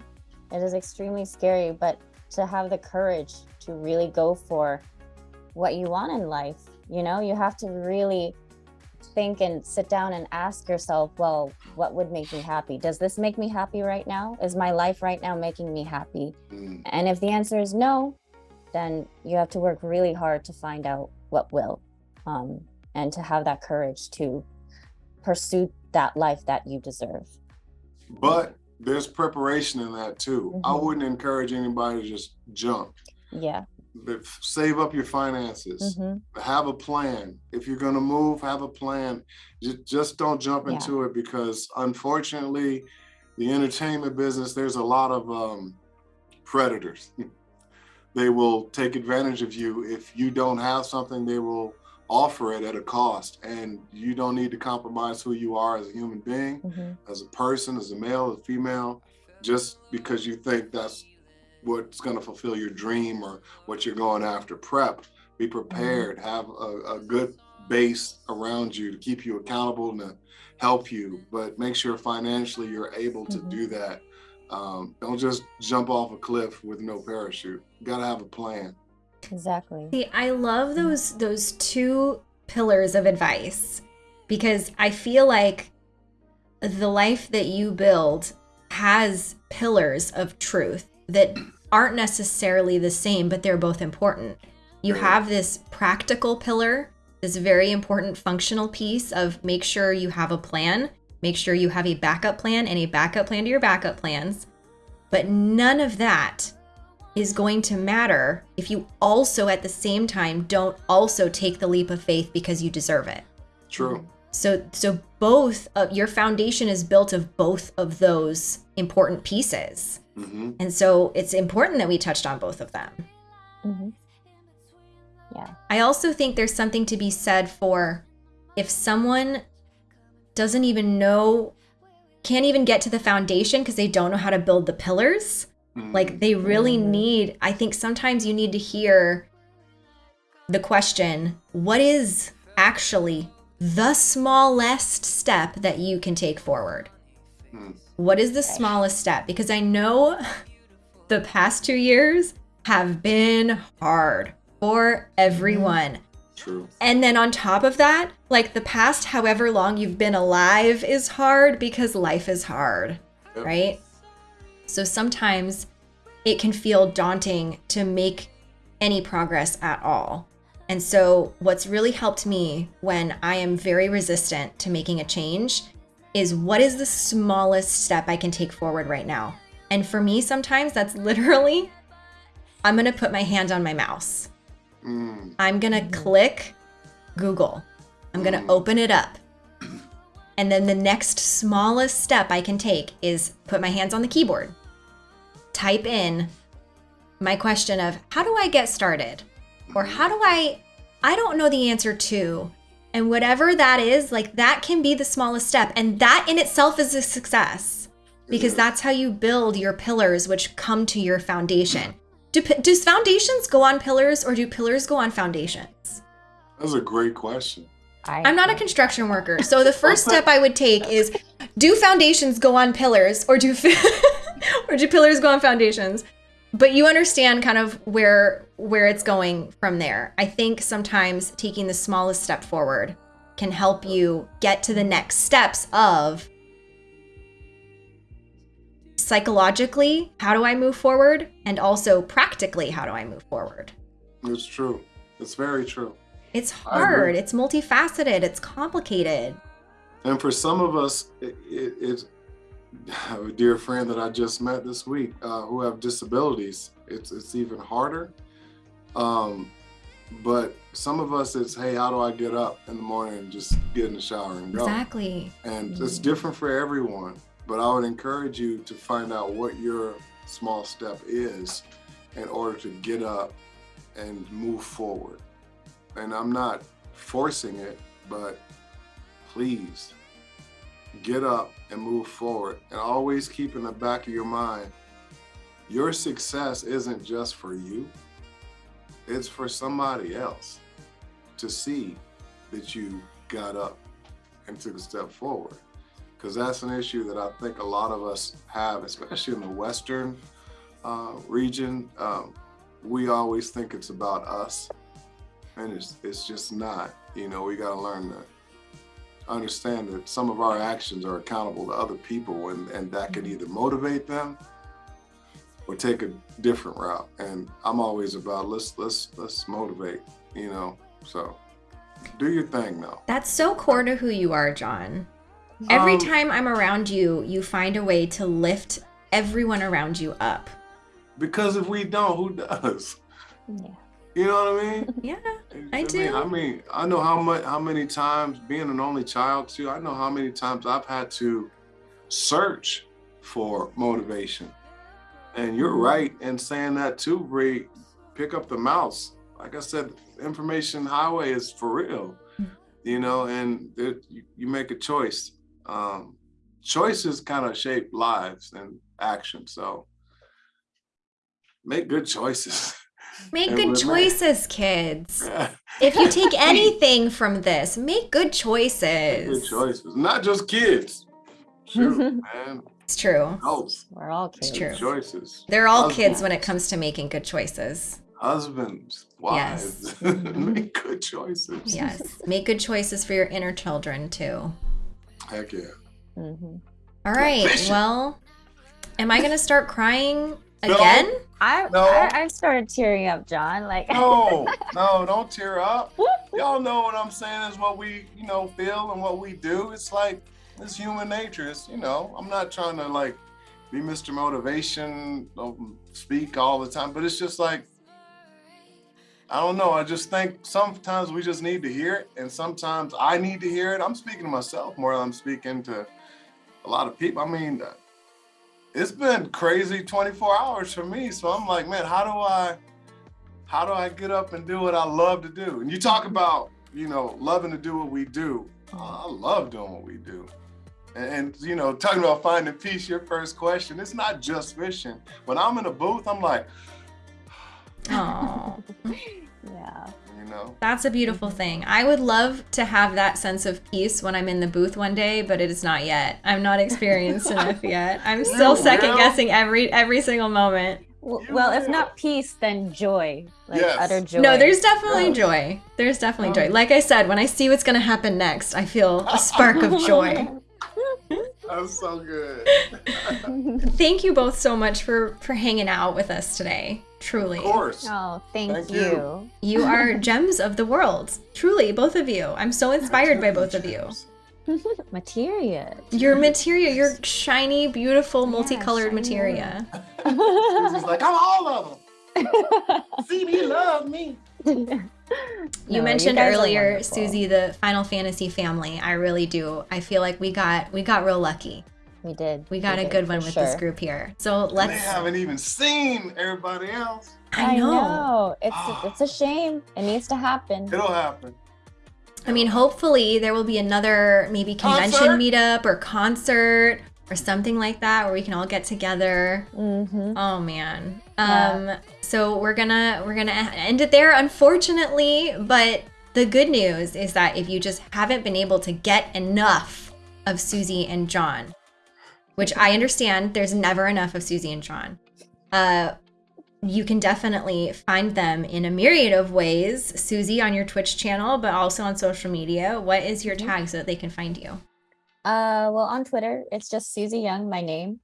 It is extremely scary, but to have the courage to really go for what you want in life, you know, you have to really think and sit down and ask yourself, well, what would make me happy? Does this make me happy right now? Is my life right now making me happy? Mm, And if the answer is no, then you have to work really hard to find out what will, um, and to have that courage to pursue that life that you deserve. But there's preparation in that too. I Mhm. wouldn't encourage anybody to just jump. Yeah. but save up your finances. Mhm. Have a plan. If you're gonna move, have a plan. Just don't jump Yeah. into it because unfortunately, the entertainment business, there's a lot of um, predators. they will take advantage of you. If you don't have something, they will offer it at a cost. And you don't need to compromise who you are as a human being, Mhm. as a person, as a male, as a female, just because you think that's what's going to fulfill your dream or what you're going after. Prep, be prepared, have a, a good base around you to keep you accountable and to help you, but make sure financially you're able to Mhm. do that. Um, don't just jump off a cliff with no parachute. You got to have a plan. Exactly. See, I love those those two pillars of advice because I feel like the life that you build has pillars of truth that aren't necessarily the same, but they're both important. You have this practical pillar, this very important functional piece of make sure you have a plan, make sure you have a backup plan and a backup plan to your backup plans. But none of that is going to matter if you also at the same time don't also take the leap of faith because you deserve it. True. So so both of your foundation is built of both of those important pieces. hmm And so it's important that we touched on both of them. hmm Yeah. I also think there's something to be said for if someone doesn't even know can't even get to the foundation because they don't know how to build the pillars. Like they really Mhm. need, I think sometimes you need to hear the question what is actually the smallest step that you can take forward? Mm. What is the smallest step? Because I know the past two years have been hard for everyone. True. And then on top of that, like the past however long you've been alive is hard because life is hard, Yep. right? So sometimes it can feel daunting to make any progress at all. And so, what's really helped me when I am very resistant to making a change is what is the smallest step I can take forward right now? And for me, sometimes that's literally I'm gonna put my hand on my mouse. Mm. I'm gonna click Google. I'm gonna Mm. open it up. And then the next smallest step I can take is put my hands on the keyboard, type in my question of how do I get started? Or how do I, I don't know the answer to. And whatever that is, like that can be the smallest step. And that in itself is a success because that's how you build your pillars, which come to your foundation. Do, does foundations go on pillars or do pillars go on foundations? That's a great question. I, I'm not a construction worker, so the first step I would take is: Do foundations go on pillars, or do or do pillars go on foundations? But you understand kind of where where it's going from there. I think sometimes taking the smallest step forward can help you get to the next steps of psychologically, how do I move forward? And also practically, how do I move forward? It's true. It's very true. It's hard, it's multifaceted, it's complicated. And for some of us, it, it, it's a dear friend that I just met this week uh, who have disabilities. It's it's even harder. Um, but some of us, it's hey, how do I get up in the morning and just get in the shower and go? Exactly. And it's different for everyone. But I would encourage you to find out what your small step is in order to get up and move forward. And I'm not forcing it, but please get up and move forward. And always keep in the back of your mind your success isn't just for you, it's for somebody else to see that you got up and took a step forward. Because that's an issue that I think a lot of us have, especially in the Western uh, region. Um, we always think it's about us, and it's, it's just not. You know, we got to learn to understand that some of our actions are accountable to other people, and, and that can either motivate them or take a different route. And I'm always about let's let's let's motivate. You know, so do your thing now. That's so core to who you are, John. Every Um, time I'm around you, you find a way to lift everyone around you up. Because if we don't, who does? Yeah. You know what I mean? Yeah. I mean, do. I mean, I know how much, how many times being an only child too. I know how many times I've had to search for motivation. And you're right in saying that too, Bree. Pick up the mouse. Like I said, information highway is for real. You know, and it, you, you make a choice. Um, choices kind of shape lives and action. So make good choices. Make And good we're choices, kids. If you take anything from this, make good choices. good choices. Not just kids. Shoot, man. It's true. Adults. We're all It's kids. true. Good choices. They're all kids when it comes to making good choices. Husbands, wives, make good choices. Yes. Make good choices for your inner children too. Heck yeah. hmm All right. Well, am I going to start crying No. I, No. I I started tearing up, John. Like No, no, don't tear up. Y'all know what I'm saying is what we, you know, feel and what we do. It's like it's human nature. It's, you know, I'm not trying to like be Mr. Motivation, um, speak all the time, but it's just like I don't know. I just think sometimes we just need to hear it, and sometimes I need to hear it. I'm speaking to myself more than I'm speaking to a lot of people. I mean, it's been crazy 24 hours for me. So I'm like, man, how do I, how do I get up and do what I love to do? And you talk about, you know, loving to do what we do. Uh, I love doing what we do. And, and, you know, talking about finding peace, your first question, it's not just fishing. When I'm in a booth, I'm like, Oh, yeah. You know, that's a beautiful thing. I would love to have that sense of peace when I'm in the booth one day, but it is not yet. I'm not experienced enough yet. I'm still You second will. guessing every every single moment. Well, well, if not peace, then joy. Like Yes. utter joy. No, there's definitely Yeah. joy. There's definitely joy. Um, Like I said, when I see what's going to happen next, I feel a spark of joy. that's so good. Thank you both so much for for hanging out with us today. Truly. of course. Oh, thank, Thank you. you. You are gems of the world. Truly, both of you. I'm so inspired by both of you. Materia. Your materia, your shiny, beautiful, multicolored shiny materia. He's like, I'm all of them. See me, love me. You No, mentioned guys are earlier. Susie, the Final Fantasy family. I really do. I feel like we got we got real lucky. We did. We got a did, good one with this group here. So let's. We haven't even seen everybody else. I know. It's it's a shame. It needs to happen. It'll happen. I mean, hopefully there will be another maybe convention Concert? meetup or concert or something like that where we can all get together. Mm-hmm. Oh man. Yeah. Um so we're gonna we're gonna end it there unfortunately, but the good news is that if you just haven't been able to get enough of Susie and John, which I understand there's never enough of Susie and John. Uh you can definitely find them in a myriad of ways. Susie on your Twitch channel, but also on social media. What is your tag so that they can find you? Uh, well, on Twitter, it's just Susie Yeung, my name.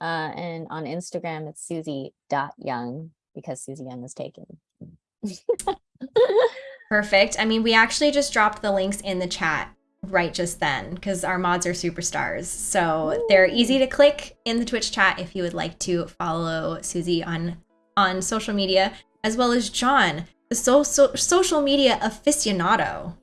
Uh, and on Instagram, it's Susie dot Yeung because Susie Yeung is taken. Perfect. I mean, we actually just dropped the links in the chat right just then because our mods are superstars. So they're easy to click in the Twitch chat if you would like to follow Susie on on social media, as well as John, the so, so, social media aficionado.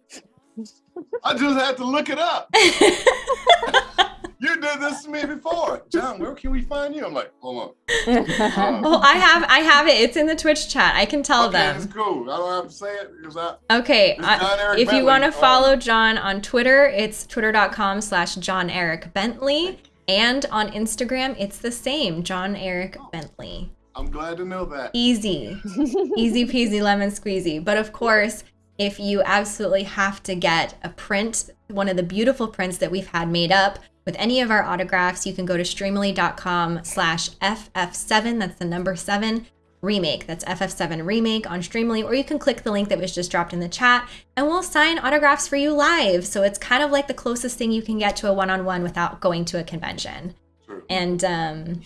I just had to look it up. You did this to me before. John, where can we find you? I'm like, hold on. well, I have I have it. It's in the Twitch chat. I can tell okay, them. it's cool. I don't have to say it because I Okay, It's uh, John Eric if you want to on- follow John on Twitter, it's twitter.com slash John Eric Bentley. And on Instagram, it's the same, John Eric Bentley. I'm glad to know that. Easy, easy peasy lemon squeezy. But of course, if you absolutely have to get a print, one of the beautiful prints that we've had made up with any of our autographs, you can go to streamily.com slash FF7, that's the number seven, remake. That's FF7 remake on Streamily, or you can click the link that was just dropped in the chat and we'll sign autographs for you live. So it's kind of like the closest thing you can get to a one on one without going to a convention. True. And um,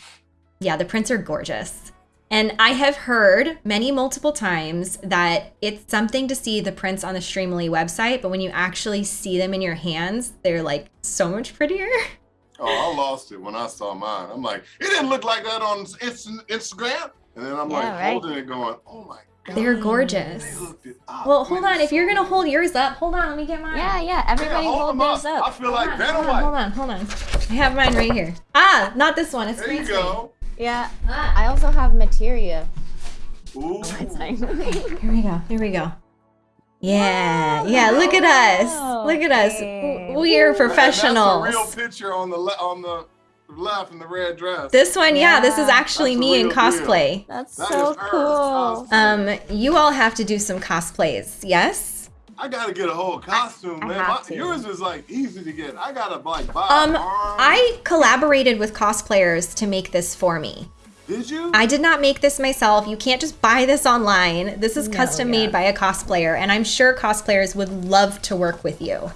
yeah, the prints are gorgeous. And I have heard many multiple times that it's something to see the prints on the Streamily website, but when you actually see them in your hands, they're like so much prettier. Oh, I lost it when I saw mine. I'm like, it didn't look like that on Instagram. And then I'm Yeah, like right. holding it going, oh my God. They're gorgeous. hooked it up. Well, hold on. If you're gonna hold yours up, hold on. Let me get mine. Yeah, yeah. Yeah, Everybody hold hold them theirs up. I up. feel like hold Vanna on, hold on, hold on, hold on. I have mine right here. Ah, not this one. It's There green you screen. Go. Yeah. Ah. I also have materia. Ooh. Here we go. Here we go. Yeah, yeah. Look at us. Look at us. We are And That's professionals. a real picture on the le- on the left in the red dress. This one, yeah, this is actually That's me in real deal. cosplay. That's That so cool. costume. Um, you all have to do some cosplays. Yes. I gotta get a whole costume, I man. have My- yours is like easy to get. I gotta like buy. Um. I collaborated with cosplayers to make this for me. did you? I did not make this myself. You can't just buy this online. This is No, custom yeah. made by a cosplayer, and I'm sure cosplayers would love to work with you.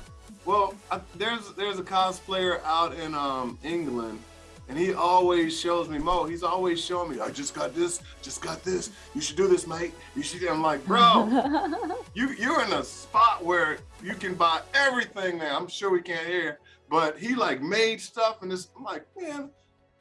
Well, I, there's there's a cosplayer out in um England, and he always shows me Mo. He's always showing me. I just got this, just got this. You should do this, mate. You should. I'm like, bro, you you're in a spot where you can buy everything now. I'm sure we can't hear, but he like made stuff, and it's I'm like, man,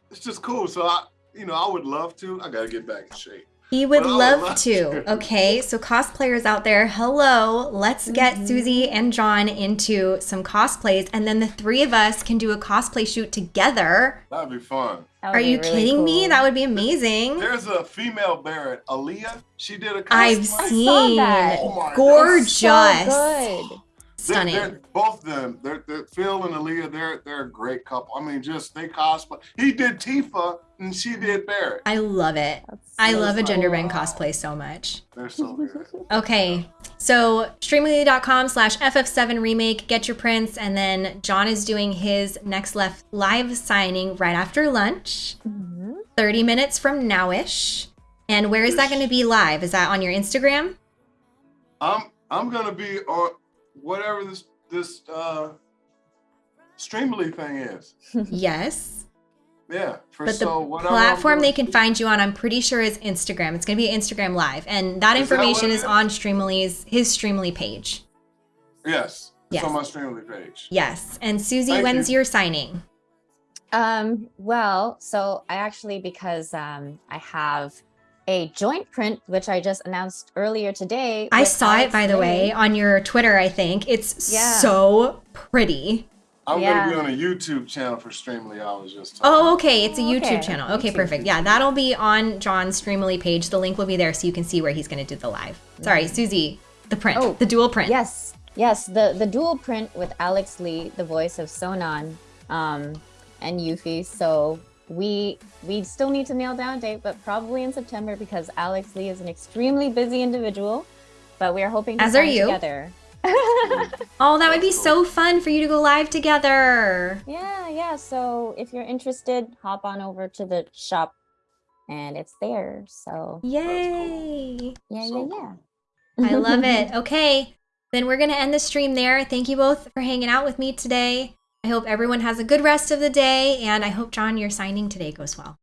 it's just cool. So I, you know, I would love to. I gotta get back in shape. He would But I would love love to. to. Okay, so cosplayers out there, hello. Let's get Mhm. Susie and John into some cosplays, and then the three of us can do a cosplay shoot together. That'd be fun. That Are be you really kidding me? That would be amazing. There's a female Barret, Aaliyah. She did a cosplay. I've saw seen that. Oh my God. gorgeous, So good. They're- they're- both of them, they're, they're Phil and Aaliyah. They're they're a great couple. I mean, just they cosplay. He did Tifa and she did Barret. I love it. That's I so love a gender bend cosplay so much. They're so good. Okay, so streamily.com slash FF7 remake, get your prints, and then John is doing his next left live signing right after lunch, Mhm. 30 minutes from nowish. And where is that going to be live? Is that on your Instagram? I'm I'm gonna be on whatever this this uh Streamily thing is. yes. Yeah, for But the so whatever platform they can find you on, I'm pretty sure is Instagram. It's going to be Instagram live. And that Is that information it is is? on Streamily's, his Streamily page. Yes, Yes. it's on my Streamily page. Yes. And Susie, Thank when's you. your signing? Um, well, so I actually because um I have a joint print which I just announced earlier today. I with saw it, by the way, on your Twitter, I think. It's Yeah. so pretty. I'm Yeah. gonna be on a YouTube channel for Streamily. I was just Oh, okay. It's a Oh, YouTube okay. channel. Okay, YouTube. perfect. Yeah, that'll be on John's Streamily page. The link will be there so you can see where he's going to do the live. Sorry, Susie, the print, Oh, the dual print. Yes, yes, the the dual print with Alex Lee, the voice of Sonon um, and Yuffie. So we we still need to nail down a date, but probably in September because Alex Lee is an extremely busy individual. But we are hoping to As are you. together. Oh, that would be so fun for you to go live together. yeah, yeah. So if you're interested, hop on over to the shop, and it's there. So Yay. yeah, So yeah, yeah. I love it. Okay, then we're going to end the stream there. Thank you both for hanging out with me today. I hope everyone has a good rest of the day, and I hope, John, your signing today goes well.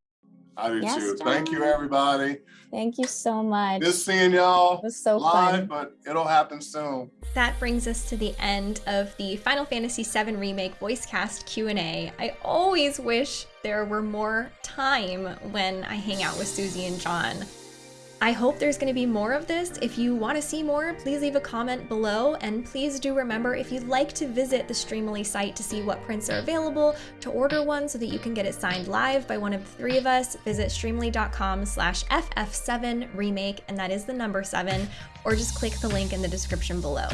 I do Yes, too. Thank you, everybody. Thank you so much. Just seeing y'all it was so live, fun. but it'll happen soon. That brings us to the end of the Final Fantasy VII Remake voice cast Q&A. I always wish there were more time when I hang out with Susie and John. I hope there's going to be more of this. If you want to see more, please leave a comment below. And please do remember if you'd like to visit the Streamily site to see what prints are available, to order one so that you can get it signed live by one of the three of us, visit streamily.com slash ff7remake, and that is the number seven, or just click the link in the description below.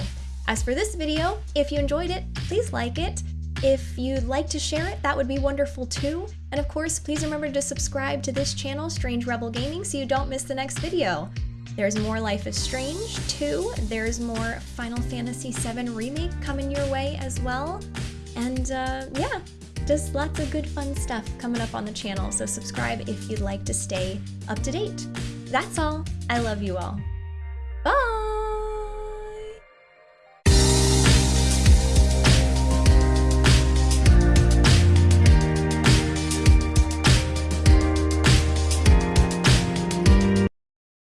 As for this video, if you enjoyed it, please like it. If you'd like to share it, that would be wonderful too. And of course, please remember to subscribe to this channel, Strange Rebel Gaming, so you don't miss the next video. There's more Life is Strange 2, there's more Final Fantasy VII Remake coming your way as well. And uh, yeah, just lots of good fun stuff coming up on the channel, so subscribe if you'd like to stay up to date. That's all. I love you all. Bye!